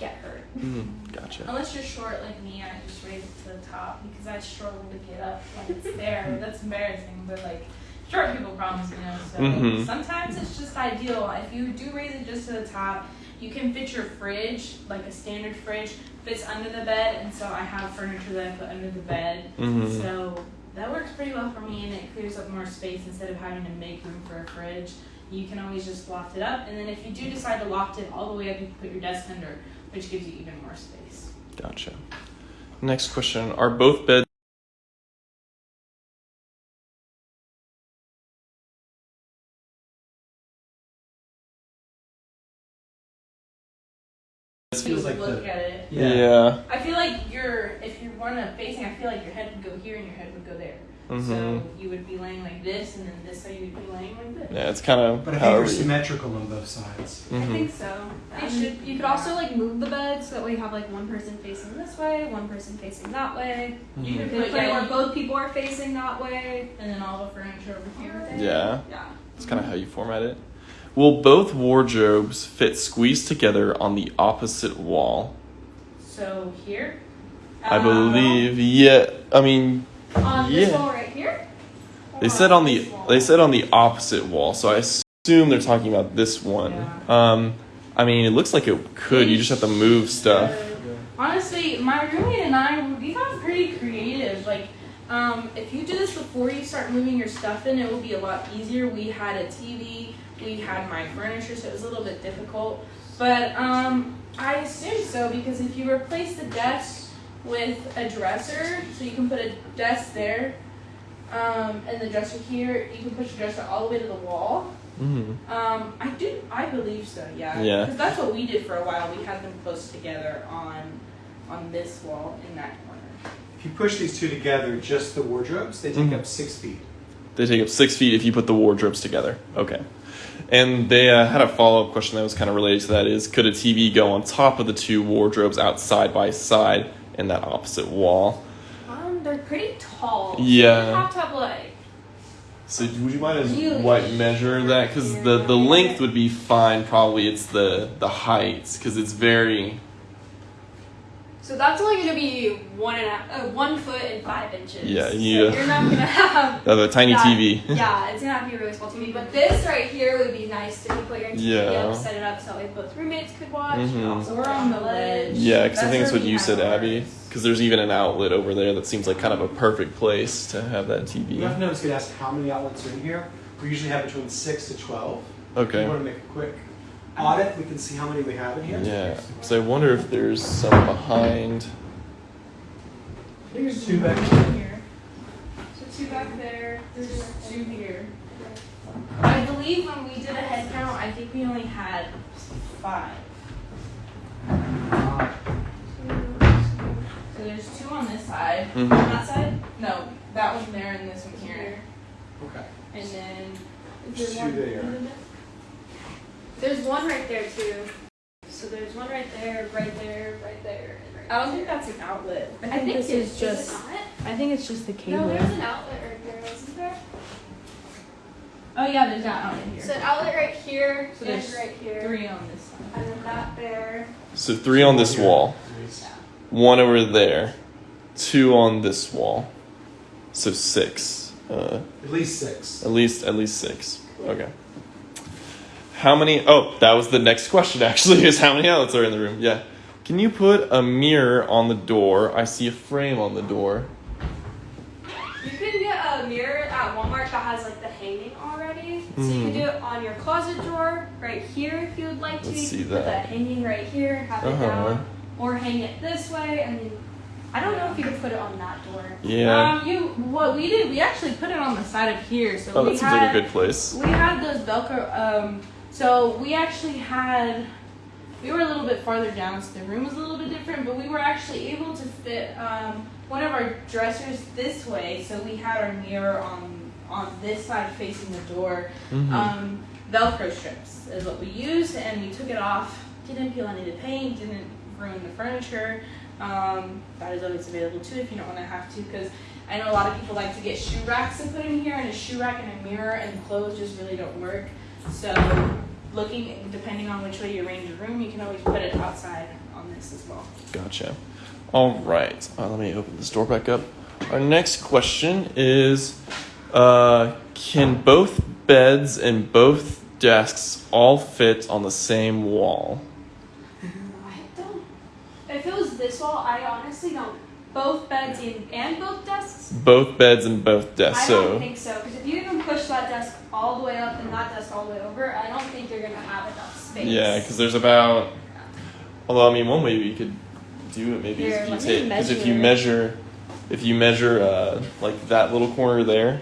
get hurt. Mm-hmm. Gotcha. Unless you're short like me, I just raise it to the top because I struggle to get up when it's there. <laughs> That's embarrassing, but like short people problems, you know. So Mhm. sometimes it's just ideal. If you do raise it just to the top, you can fit your fridge, like a standard fridge, fits under the bed, and so I have furniture that I put under the bed. Mhm. So that works pretty well for me, and it clears up more space instead of having to make room for a fridge. You can always just loft it up, and then if you do decide to loft it all the way up, you can put your desk under, which gives you even more space. Gotcha. Next question: Are both beds look the at it. Yeah. I feel like you're if you're one of facing, I feel like your head would go here and your head would go there. So Mhm. you would be laying like this, and then this side you would be laying like this. Yeah, it's kind of But I think however. they're symmetrical on both sides. I Mhm. think so. You Um, should. You could also like move the bed so that way you have like one person facing this way, one person facing that way. You Mhm. could You could play yeah, where both people are facing that way. and then all the furniture over here. Yeah, Yeah. it's kind of how you format it. Will both wardrobes fit squeezed together on the opposite wall? So here. I uh, believe. Yeah. I mean, On this Yeah. wall right here. They said on the they said on the opposite wall, so I assume they're talking about this one. Um, I mean, it looks like it could. You just have to move stuff. Honestly, my roommate and I, we got pretty creative. Like, um, if you do this before you start moving your stuff in, it will be a lot easier. We had a TV, we had my furniture, so it was a little bit difficult. But um, I assume so because if you replace the desk with a dresser, so you can put a desk there, um, and the dresser here, you can push the dresser all the way to the wall. Mm-hmm. Um, I do. I believe so. Yeah. Yeah. Because that's what we did for a while. We had them close together on, on this wall in that corner. If you push these two together, just the wardrobes, they take Mhm. up six feet. They take up six feet if you put the wardrobes together. Okay. And they uh, had a follow up question that was kind of related to that: is could a TV go on top of the two wardrobes out side by side in that opposite wall? Um, they're pretty tall. so Yeah. You have to have like. So would you mind as white measure that? Because the the length would be fine. Probably it's the the height because it's very So that's only going to be one and a, uh, one foot and five inches. Yeah, so you- you're not going <laughs> to have. <laughs> the tiny that- TV. <laughs> yeah, it's gonna have to be a really small TV. But this right here would be nice if you put your TV Yeah. up, set it up so that both roommates could watch. Mm-hmm. and also We're on the ledge. Yeah, because I think that's what you said. Abby. Because there's even an outlet over there that seems like kind of a perfect place to have that You TV. have to know it's going to ask how many outlets are in here. We usually have between six to 12. Okay. you want to make a quick audit, we can see how many we have in here. Yeah. So I wonder if there's some behind. There's two back here. So two back there. There's two here. I believe when we did a head count, I think we only had five. So there's two on this side. Mhm. On that side? No, that one there and this one here. Okay. And then Is Two one? there. There's one right there too. So there's one right there, right there, right there, right I don't think that's an outlet. I I think, think this it- is it just. not? I think it's just the cable. No, there's an outlet right there, isn't there? Oh yeah, there's an outlet here. So an outlet right here So and there's right here. Three on this side. And then that there. So three on this wall, one over there, two on this wall. So six. Uh, At least six. at least at least six. Okay. How many? Oh, that was the next question. <laughs> Actually, is how many outlets are in the room? Yeah. Can you put a mirror on the door? I see a frame on the door. You can get a mirror at Walmart that has like the hanging already. So you can do it on your closet drawer right here if you would like to. Hmm. Let's you see can put that. that hanging right here, have it Uh-huh. down, or hang it this way, and then I don't know if you could put it on that door. Yeah. Um, you what we did? We actually put it on the side of here. So oh, we that seems had like a good place. we had those Velcro. Um, so we actually had. We were a little bit farther down, so the room was a little bit different. But we were actually able to fit um, one of our dressers this way, so we had our mirror on on this side facing the door. Mhm. Um, Velcro strips is what we used, and we took it off. Didn't peel any of the paint. Didn't ruin the furniture. Um, that is always available too if you don't want to have to, because I know a lot of people like to get shoe racks and put in here, and a shoe rack and a mirror and clothes just really don't work. So, looking depending on which way you arrange your room, you can always put it outside on this as well. Gotcha. All right. Uh, let me open this door back up. Our next question is uh, Can both beds and both desks all fit on the same wall? I don't. If it was this wall, I honestly don't. Both beds and, and both desks. Both beds and both desks. I don't think so. Because if you even push that desk all the way up and that desk all the way over, I don't think you're gonna have enough space. yeah, because there's about. Although, I mean, one way you could do it maybe Here, is if you take. Because if you measure. If you measure uh, like that little corner there,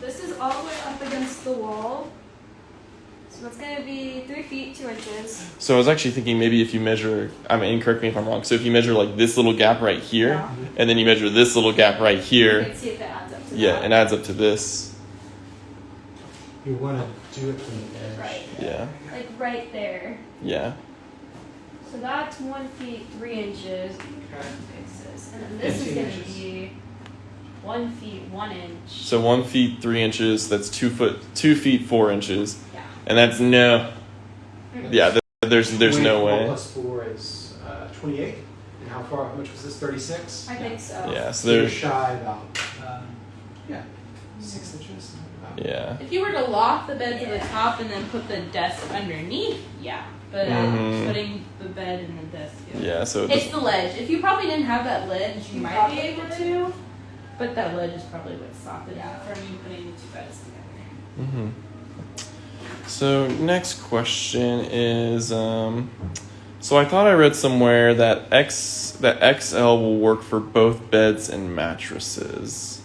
This is all the way up against the wall. So it's gonna be three feet two inches. So I was actually thinking maybe if you measure, I mean, correct me if I'm wrong. So if you measure like this little gap right here, Yeah. and then you measure this little gap right You here, can see if it adds up to yeah, that. it adds up to this. You want to do it from the edge. Right. Yeah, Like right there. yeah. So that's one feet three inches. Okay. And then this is gonna be one feet one inch. So one feet three inches. That's two foot two feet four inches, Yeah. And that's no. Yeah, th- there's there's no 24 way. Plus four is uh, 28. And how far? How much was this? 36. I think so. Yeah, so So you're there's shy about. Um, yeah. Six inches. About. yeah. If you were to loft the bed to the top and then put the desk underneath, yeah. But uh, Mhm. putting the bed and the desk. Yeah, so It's the ledge. If you probably didn't have that ledge, you You might be able to. But that ledge is probably what stopped it Yeah. from you putting the two beds together. hmm So next question is, um, so I thought I read somewhere that X that XL will work for both beds and mattresses.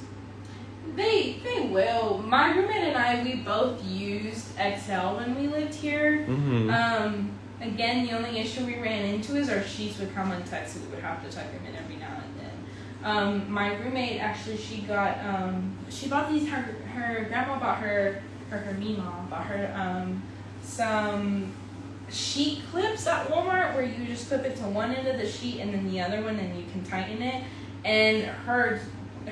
They they will. My roommate and I we both used XL when we lived here. Mm-hmm. Um, again, the only issue we ran into is our sheets would come untucked, so we would have to tuck them in every now and then. Um, my roommate actually, she got um, she bought these. Her her grandma bought her or her me mom bought her um, some sheet clips at Walmart where you just clip it to one end of the sheet and then the other one, and you can tighten it. And her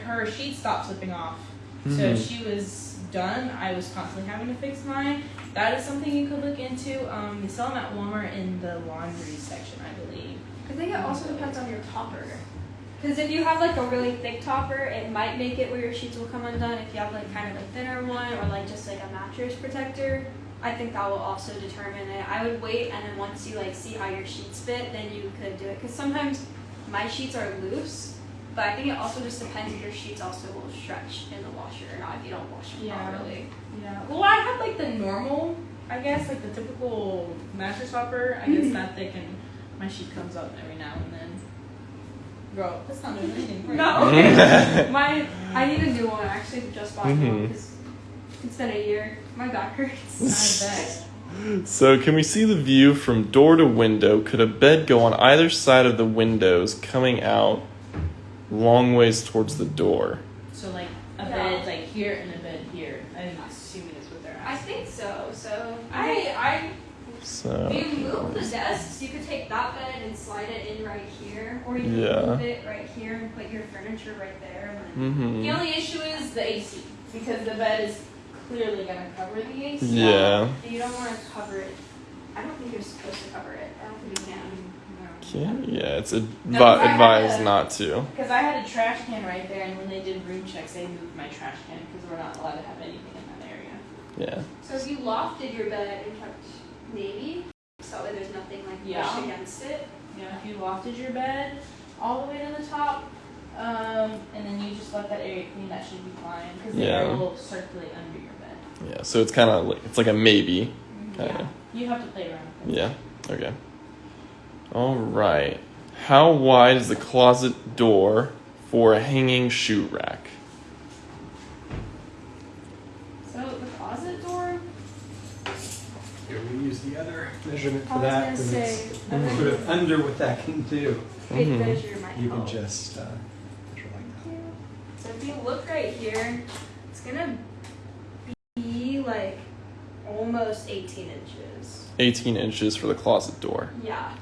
her sheet stopped slipping off. So Mhm. she was done. I was constantly having to fix mine. That is something you could look into. Um, they sell them at Walmart in the laundry section, I believe. I think it also depends on your topper. Because if you have like a really thick topper, it might make it where your sheets will come undone. If you have like kind of a thinner one or like just like a mattress protector, I think that will also determine it. I would wait and then once you like see how your sheets fit, then you could do it. Because sometimes my sheets are loose, but I think it also just depends if your sheets also will stretch in the washer or not if you don't wash them Yeah. properly. Yeah. Well, I had like the normal, I guess, like the typical mattress topper. I guess mm-hmm. that thick, and my sheet comes up every now and then. Bro, that's not doing anything. right? No, <laughs> my I need a new one. I actually just bought one Mhm. because it's been a year. My back hurts. <laughs> I bet. So can we see the view from door to window? Could a bed go on either side of the windows, coming out long ways towards the door? So like a Yeah. bed like here and a bed here. I'm assuming is what they're asking. I think so. So I I So if you move the desks, you could take that bed and slide it in right here, or you can Yeah. move it right here and put your furniture right there. And then hmm The only issue is the AC because the bed is clearly gonna cover the AC. Yeah. You don't want to cover it. I don't think you're supposed to cover it. I don't think you can. Can yeah, it's advi- No, advised a- not to. Because I had a trash can right there, and when they did room checks, they moved my trash can because we're not allowed to have anything in that area. Yeah. So if you lofted your bed and kept navy, so there's nothing like Yeah. pushed against it. You know, if you lofted your bed all the way to the top, um, and then you just let that area clean, that should be fine because the air will circulate under your bed. Yeah. So it's kind of like it's like a maybe. Yeah. Kinda. You have to play around with it. Yeah. Okay. All right. How wide is the closet door for a hanging shoe rack? So the closet door. Here we use the other measurement for that. gonna and say, it's I'm sort of under what that can do. big Mhm. measure You can just uh, measure like So if you look right here, it's gonna be like almost 18 inches. 18 inches for the closet door. Yeah.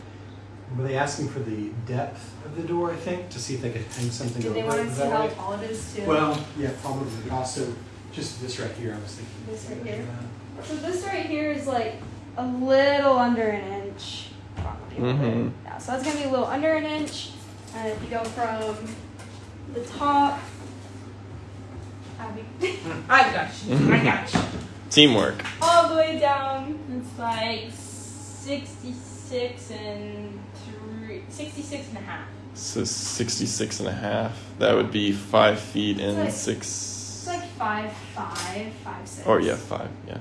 Were they asking for the depth of the door? I think to see if they could hang something Did over they want it to see how tall it is too? Well, yeah, probably. But also, just this right here. I was thinking. This right here? So this right here is like a little under an inch. Probably. a little Mhm. Yeah, so that's gonna be a little under an inch. And if you go from the top, Abby, <laughs> I got you. I got you. Teamwork. all the way down. It's like 66 and three, 66 and a half. So 66 and a half. That would be five feet and like- six. It's like five five, five six. Or yeah, five. Yeah.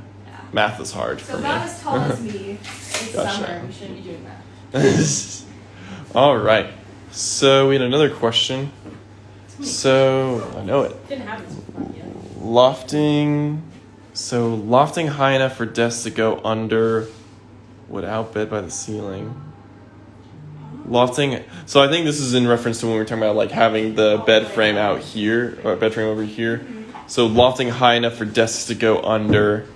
Math is hard So for me. about as tall as me. It's Gotcha. summer. We shouldn't be doing that. <laughs> All right. So we had another question. So I know it. Didn't have this before yet. Lofting. So lofting high enough for desks to go under without bed by the ceiling. Lofting. So I think this is in reference to when we were talking about like having the oh, bed frame out here or bed frame over here. So lofting high enough for desks to go under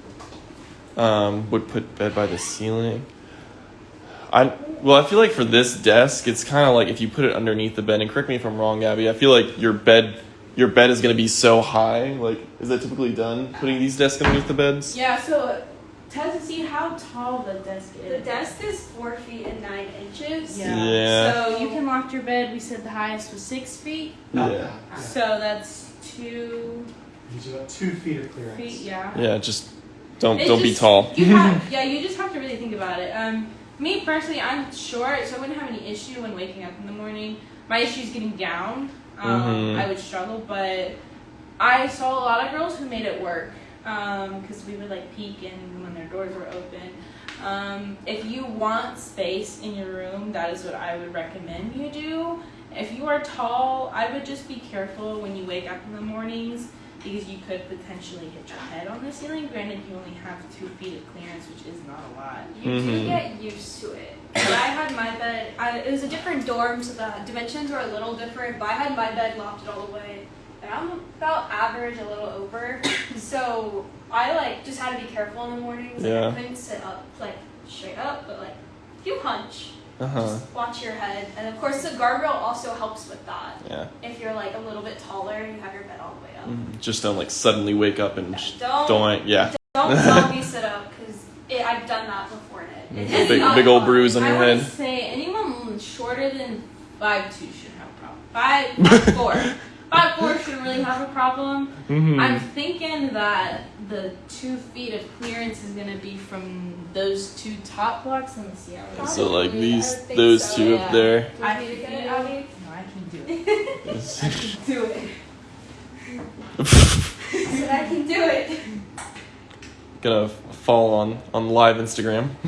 um, would put bed by the ceiling. I well, I feel like for this desk, it's kind of like if you put it underneath the bed. And correct me if I'm wrong, Abby. I feel like your bed, your bed is gonna be so high. Like, is that typically done? Putting these desks underneath the beds? Yeah, so Tessa, see how tall the desk is. The desk is four feet and nine inches. Yeah. Yeah. So you can loft your bed. We said the highest was six feet. Yeah. So that's two Gives you about two feet of clearance. feet. Yeah. Yeah. Just don't It's don't be tall. You have, <laughs> yeah, you just have to really think about it. Um, me personally, I'm short, so I wouldn't have any issue when waking up in the morning. My issue is getting down. Um, Mhm. I would struggle, but I saw a lot of girls who made it work because we would like peek in when their doors were open. Um, if you want space in your room, that is what I would recommend you do. If you are tall, I would just be careful when you wake up in the mornings because you could potentially hit your head on the ceiling. Granted, you only have two feet of clearance, which is not a lot. You do Mhm. get used to it. But I had my bed. I, it was a different dorm, so the dimensions were a little different. But I had my bed lofted all the way, and I'm about average, a little over. <coughs> so I like just had to be careful in the mornings. Like, Yeah. I couldn't sit up like straight up, but like if you hunch, Uh huh. just watch your head. And of course, the guardrail also helps with that. Yeah. If you're like a little bit taller, and you have your bed all the way up. Mhm. Just don't like suddenly wake up and sh- Don't don't. Yeah. <laughs> don't zombie sit up because I've done that before. And it, it's Big big old fun. bruise on I your want to head. say anyone shorter than five two should have a problem. Five, five four. <laughs> Five shouldn't really have a problem. Mhm. I'm thinking that the two feet of clearance is gonna be from those two top blocks. Let me see. how it is. So like these, I would think those so, two yeah. up there. I want me to get it, feel- Abby? No, I can do it. <laughs> <laughs> I can do it. I I can do it. Gonna fall on on live Instagram. <laughs>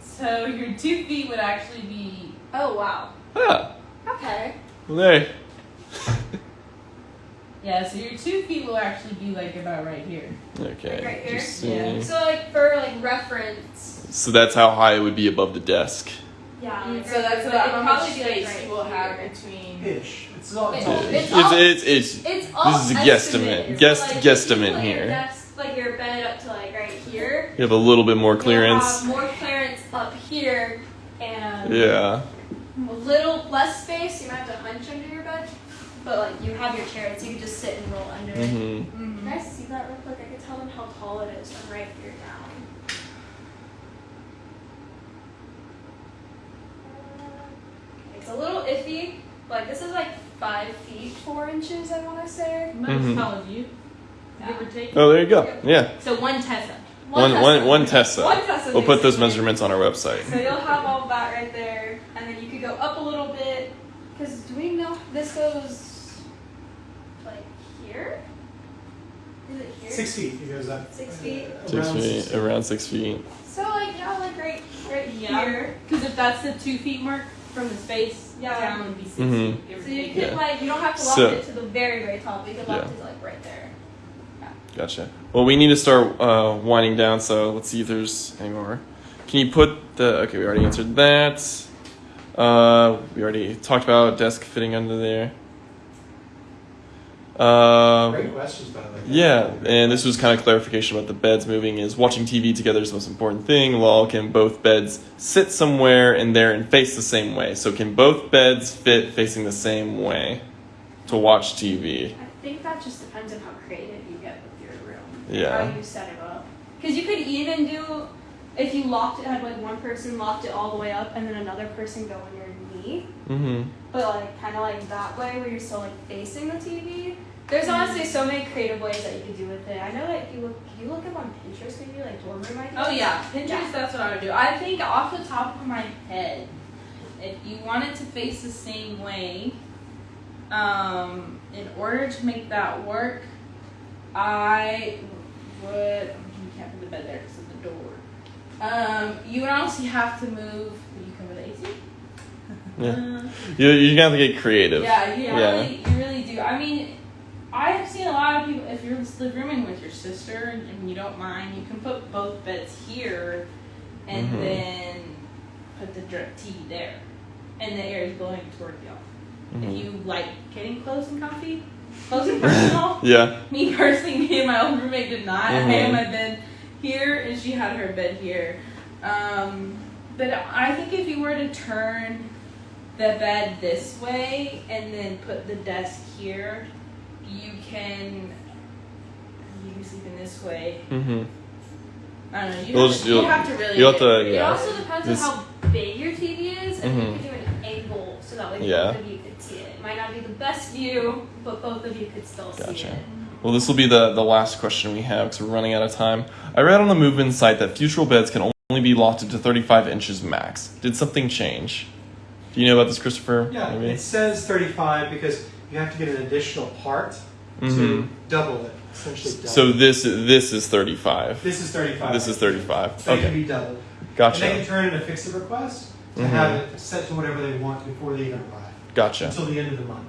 So your two feet would actually be Oh wow. ah, Okay. there. Yeah. So your two feet will actually be like about right here. Okay. Like right here? just Yeah. So like for like reference. So that's how high it would be above the desk. Yeah. Mm, like so that's here, about but how much probably like, space right we'll have here. between. Ish. It's all. It's It's- all. it's It's all- it's it's, It's all This is a estimated. guesstimate. So, Guess- like, guesstimate you put here. Your desk, like your bed up to like right here. you have a little bit more clearance. have more clearance up here and Yeah. a little less space. You might have to hunch under your bed, but like you have your chair, so you can just sit and roll under it. hmm Can I see that real quick? I can tell them how tall it is from right here down. It's a little iffy. Like this is like five feet four inches. I want to say. Mine's Mhm. tall as you. Give or take. Oh, there you go. Yeah. So one Tessa. One, one, one Tessa. One Tessa We'll put those basically. measurements on our website. So you'll have all that right there, and then you could go up a little bit. Because do we know this goes like here? Is it here? Six feet, it goes up. Six feet. Six Around feet, six around six feet. So like yeah, like right, right Yeah. here. Because if that's the two feet mark from the space Yeah. down, would be 6 Mhm. feet. So you could Yeah. like you don't have to lock So- it to the very very top. You could lock Yeah. it to like right there. Gotcha. Well, we need to start uh, winding down, so let's see if there's any more. Can you put the. Okay, we already answered that. Uh, we already talked about desk fitting under there. Uh, Great questions, by the way. yeah, and this was kind of clarification about the beds moving. Is watching TV together is the most important thing. Well, can both beds sit somewhere in there and face the same way? So, can both beds fit facing the same way to watch TV? I think that just depends on how creative you get with your room. Yeah. How you set it up. Because you could even do, if you locked it, had like one person locked it all the way up and then another person go on your Mm-hmm. But like kind of like that way where you're still like facing the TV. There's honestly so many creative ways that you could do with it. I know like you look, you look up on Pinterest maybe like dorm room ideas? Oh yeah, Pinterest. Yeah. That's what I would do. I think off the top of my head, if you want it to face the same way, um, in order to make that work, I would. You can't put the bed there because of the door. Um, you would honestly have to move. Would you cover the AC? Yeah. You, you're gonna have to get creative. yeah, you Yeah. really, you really do. I mean, I've seen a lot of people. If you're live rooming with your sister and, you don't mind, you can put both beds here, and Mhm. then put the dr- TV there, and the air is blowing toward you. Mhm. If you like getting close and comfy, close and personal. <laughs> Yeah. Me personally, me and my old roommate did not. I Mhm. had my bed here, and she had her bed here. Um, but I think if you were to turn the bed this way and then put the desk here, you can. You can sleep in this way. Mm-hmm. I don't know. You, You'll have, just- to, you have to really. you'll have get- to- It Yeah. also depends This- on how big your TV is, and Mhm. you could do an angle so that way Yeah. both of you could see it. It might not be the best view, but both of you could still see Gotcha. it. Well, this will be the, the last question we have because we're running out of time. I read on the Movement site that Futrall beds can only be lofted to 35 inches max. Did something change? Do you know about this, Christopher? Yeah, Maybe? it says 35 because you have to get an additional part Mhm. to double it, essentially double. So this this is 35. this is 35. This is 35. So it can Okay, be doubled. Gotcha. And they can turn in a fix-it request to Mhm. have it set to whatever they want before they even arrive. gotcha. Until the end of the month.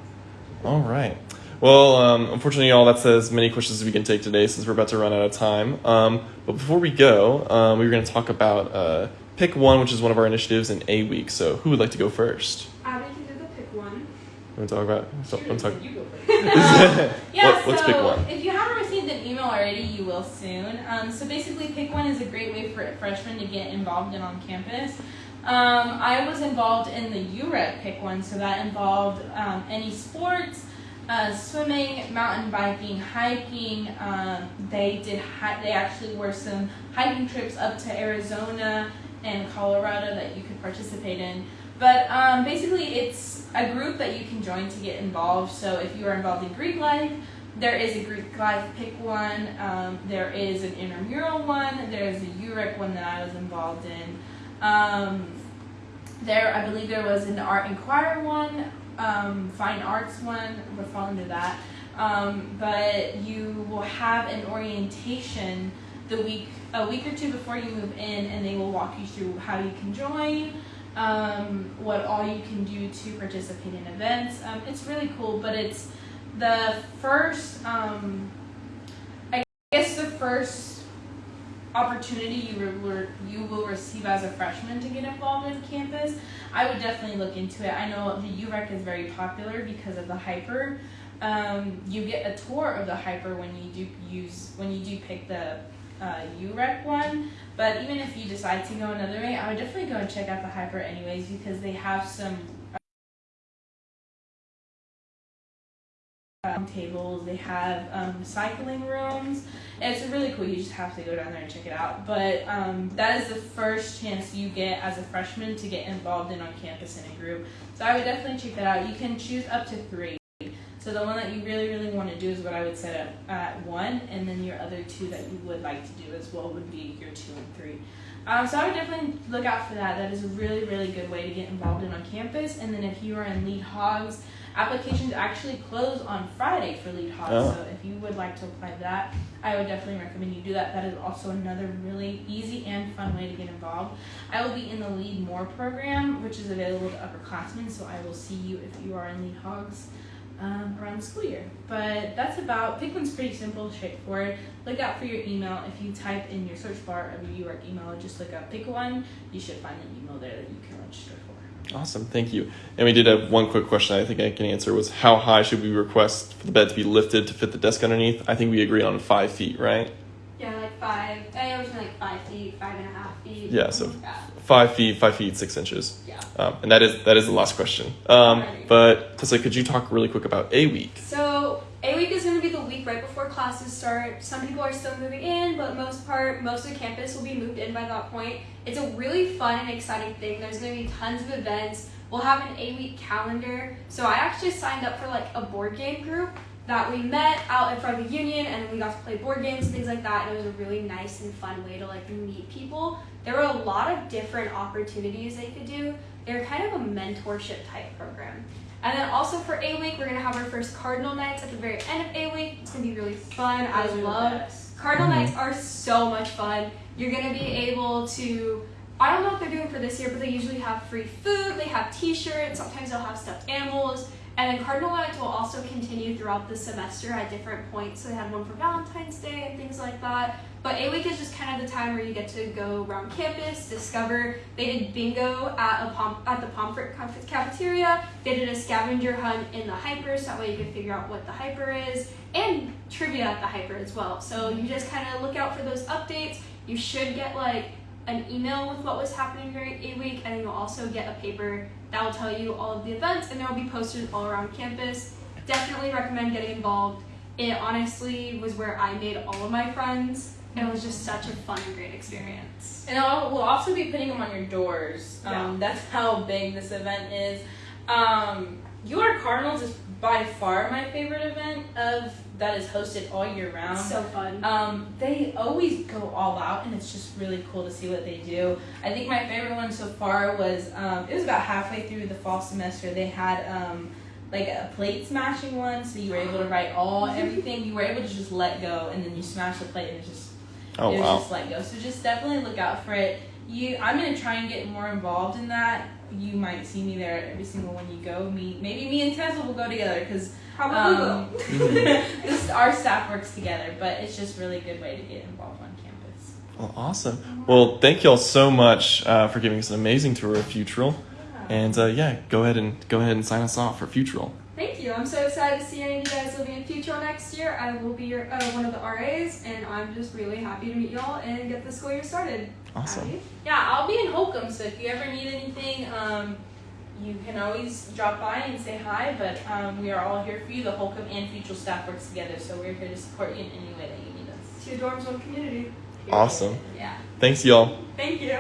All right. Well, um, unfortunately, all that's as many questions as we can take today since we're about to run out of time. Um, but before we go, um, we were going to talk about uh, Pick One, which is one of our initiatives in A Week. So, who would like to go first? Abby can do the pick one. You want to talk about? So, I'm talk- you go <laughs> first. Yeah, <laughs> What- let's so pick one. if you haven't received an email already, you will soon. Um, so basically, Pick One is a great way for freshmen to get involved in on campus. Um, I was involved in the UREC Pick One, so that involved um, any sports, uh, swimming, mountain biking, hiking. Um, they did. Hi- they actually were some hiking trips up to Arizona and Colorado that you could participate in. But um, basically, it's a group that you can join to get involved. So if you are involved in Greek life, there is a Greek life pick one. Um, there is an intramural one. There is a UREC one that I was involved in. Um, there, I believe there was an art choir one, um, fine arts one. Would fall into that. Um, but you will have an orientation the week a week or two before you move in, and they will walk you through how you can join, um, what all you can do to participate in events. Um, it's really cool, but it's the first, um, I guess, the first opportunity you re- you will receive as a freshman to get involved in campus. I would definitely look into it. I know the UREC is very popular because of the HPER. Um, you get a tour of the HPER when you do use when you do pick the uh, UREC one. But even if you decide to go another way, I would definitely go and check out the HPER anyways because they have some tables. They have um, cycling rooms. It's really cool. You just have to go down there and check it out. But um, that is the first chance you get as a freshman to get involved in on campus in a group. So I would definitely check that out. You can choose up to three. So the one that you really, really want to do is what I would set up at one, and then your other two that you would like to do as well would be your two and three. Um, so I would definitely look out for that. That is a really, really good way to get involved in on campus. And then if you are in Lead Hogs, applications actually close on Friday for Lead Hogs. Oh. So if you would like to apply that, I would definitely recommend you do that. That is also another really easy and fun way to get involved. I will be in the Lead More program, which is available to upperclassmen. So I will see you if you are in Lead Hogs um, around the school year. But that's about, pick one's pretty simple, straightforward. Look out for your email. If you type in your search bar of your UARK email, just look up pick one, you should find an email there that you can register for. Awesome, thank you. And we did have one quick question I think I can answer was how high should we request for the bed to be lifted to fit the desk underneath? I think we agreed on five feet, right? Five. I like five feet, five and a half feet. Yeah, so five feet, five feet, six inches. Yeah. Um, and that is that is the last question. Um, but Tessa, could you talk really quick about a week? So A week is going to be the week right before classes start. Some people are still moving in, but most part, most of the campus will be moved in by that point. It's a really fun and exciting thing. There's going to be tons of events. We'll have an A week calendar. So I actually signed up for like a board game group that we met out in front of the union and we got to play board games and things like that. And it was a really nice and fun way to like meet people. There were a lot of different opportunities they could do. They're kind of a mentorship type program. And then also for A Week, we're gonna have our first Cardinal Nights at the very end of A Week. It's gonna be really fun. I love. Cardinal. Nights are so much fun. You're gonna be able to I don't know what they're doing for this year, but they usually have free food, they have t-shirts, sometimes they'll have stuffed animals. And then Cardinal Nights will also continue throughout the semester at different points. So they had one for Valentine's Day and things like that. But A Week is just kind of the time where you get to go around campus, discover. They did bingo at a Pom- at the Pomfret cafeteria. They did a scavenger hunt in the HPER, so that way you can figure out what the HPER is, and trivia at the HPER as well. So you just kind of look out for those updates. You should get like an email with what was happening during A Week, and you'll also get a paper that will tell you all of the events, and there will be posters all around campus. Definitely recommend getting involved. It honestly was where I made all of my friends, and it was just such a fun and great experience. And I'll, we'll also be putting them on your doors. Um, That's how big this event is. Um, UR Cardinals is by far my favorite event of that is hosted all year round. So fun. Um, they always go all out, and it's just really cool to see what they do. I think my favorite one so far was um, it was about halfway through the fall semester. They had um, like a plate smashing one, so you were able to write all <laughs> everything. You were able to just let go, and then you smash the plate, and it's just Oh it was wow. just let go. So just definitely look out for it. You, I'm gonna try and get more involved in that. You might see me there every single one you go. Me, maybe me and Tessa will go together because Probably um, <laughs> <laughs> this our staff works together. But it's just really a good way to get involved on campus. Well, awesome. Well, thank you all so much uh, for giving us an amazing tour of Futrall. And uh, yeah, go ahead and go ahead and sign us off for Futrall. Thank you. I'm so excited to see any of you guys living in Futrall next year. I will be your, uh, one of the RAs, and I'm just really happy to meet y'all and get the school year started. Awesome. Abby? Yeah, I'll be in Holcomb, so if you ever need anything, um, you can always drop by and say hi. But um, we are all here for you. The Holcomb and Futrall staff works together, so we're here to support you in any way that you need us. To Two dorms, one community. Awesome. Yeah. Thanks, y'all. Thank you.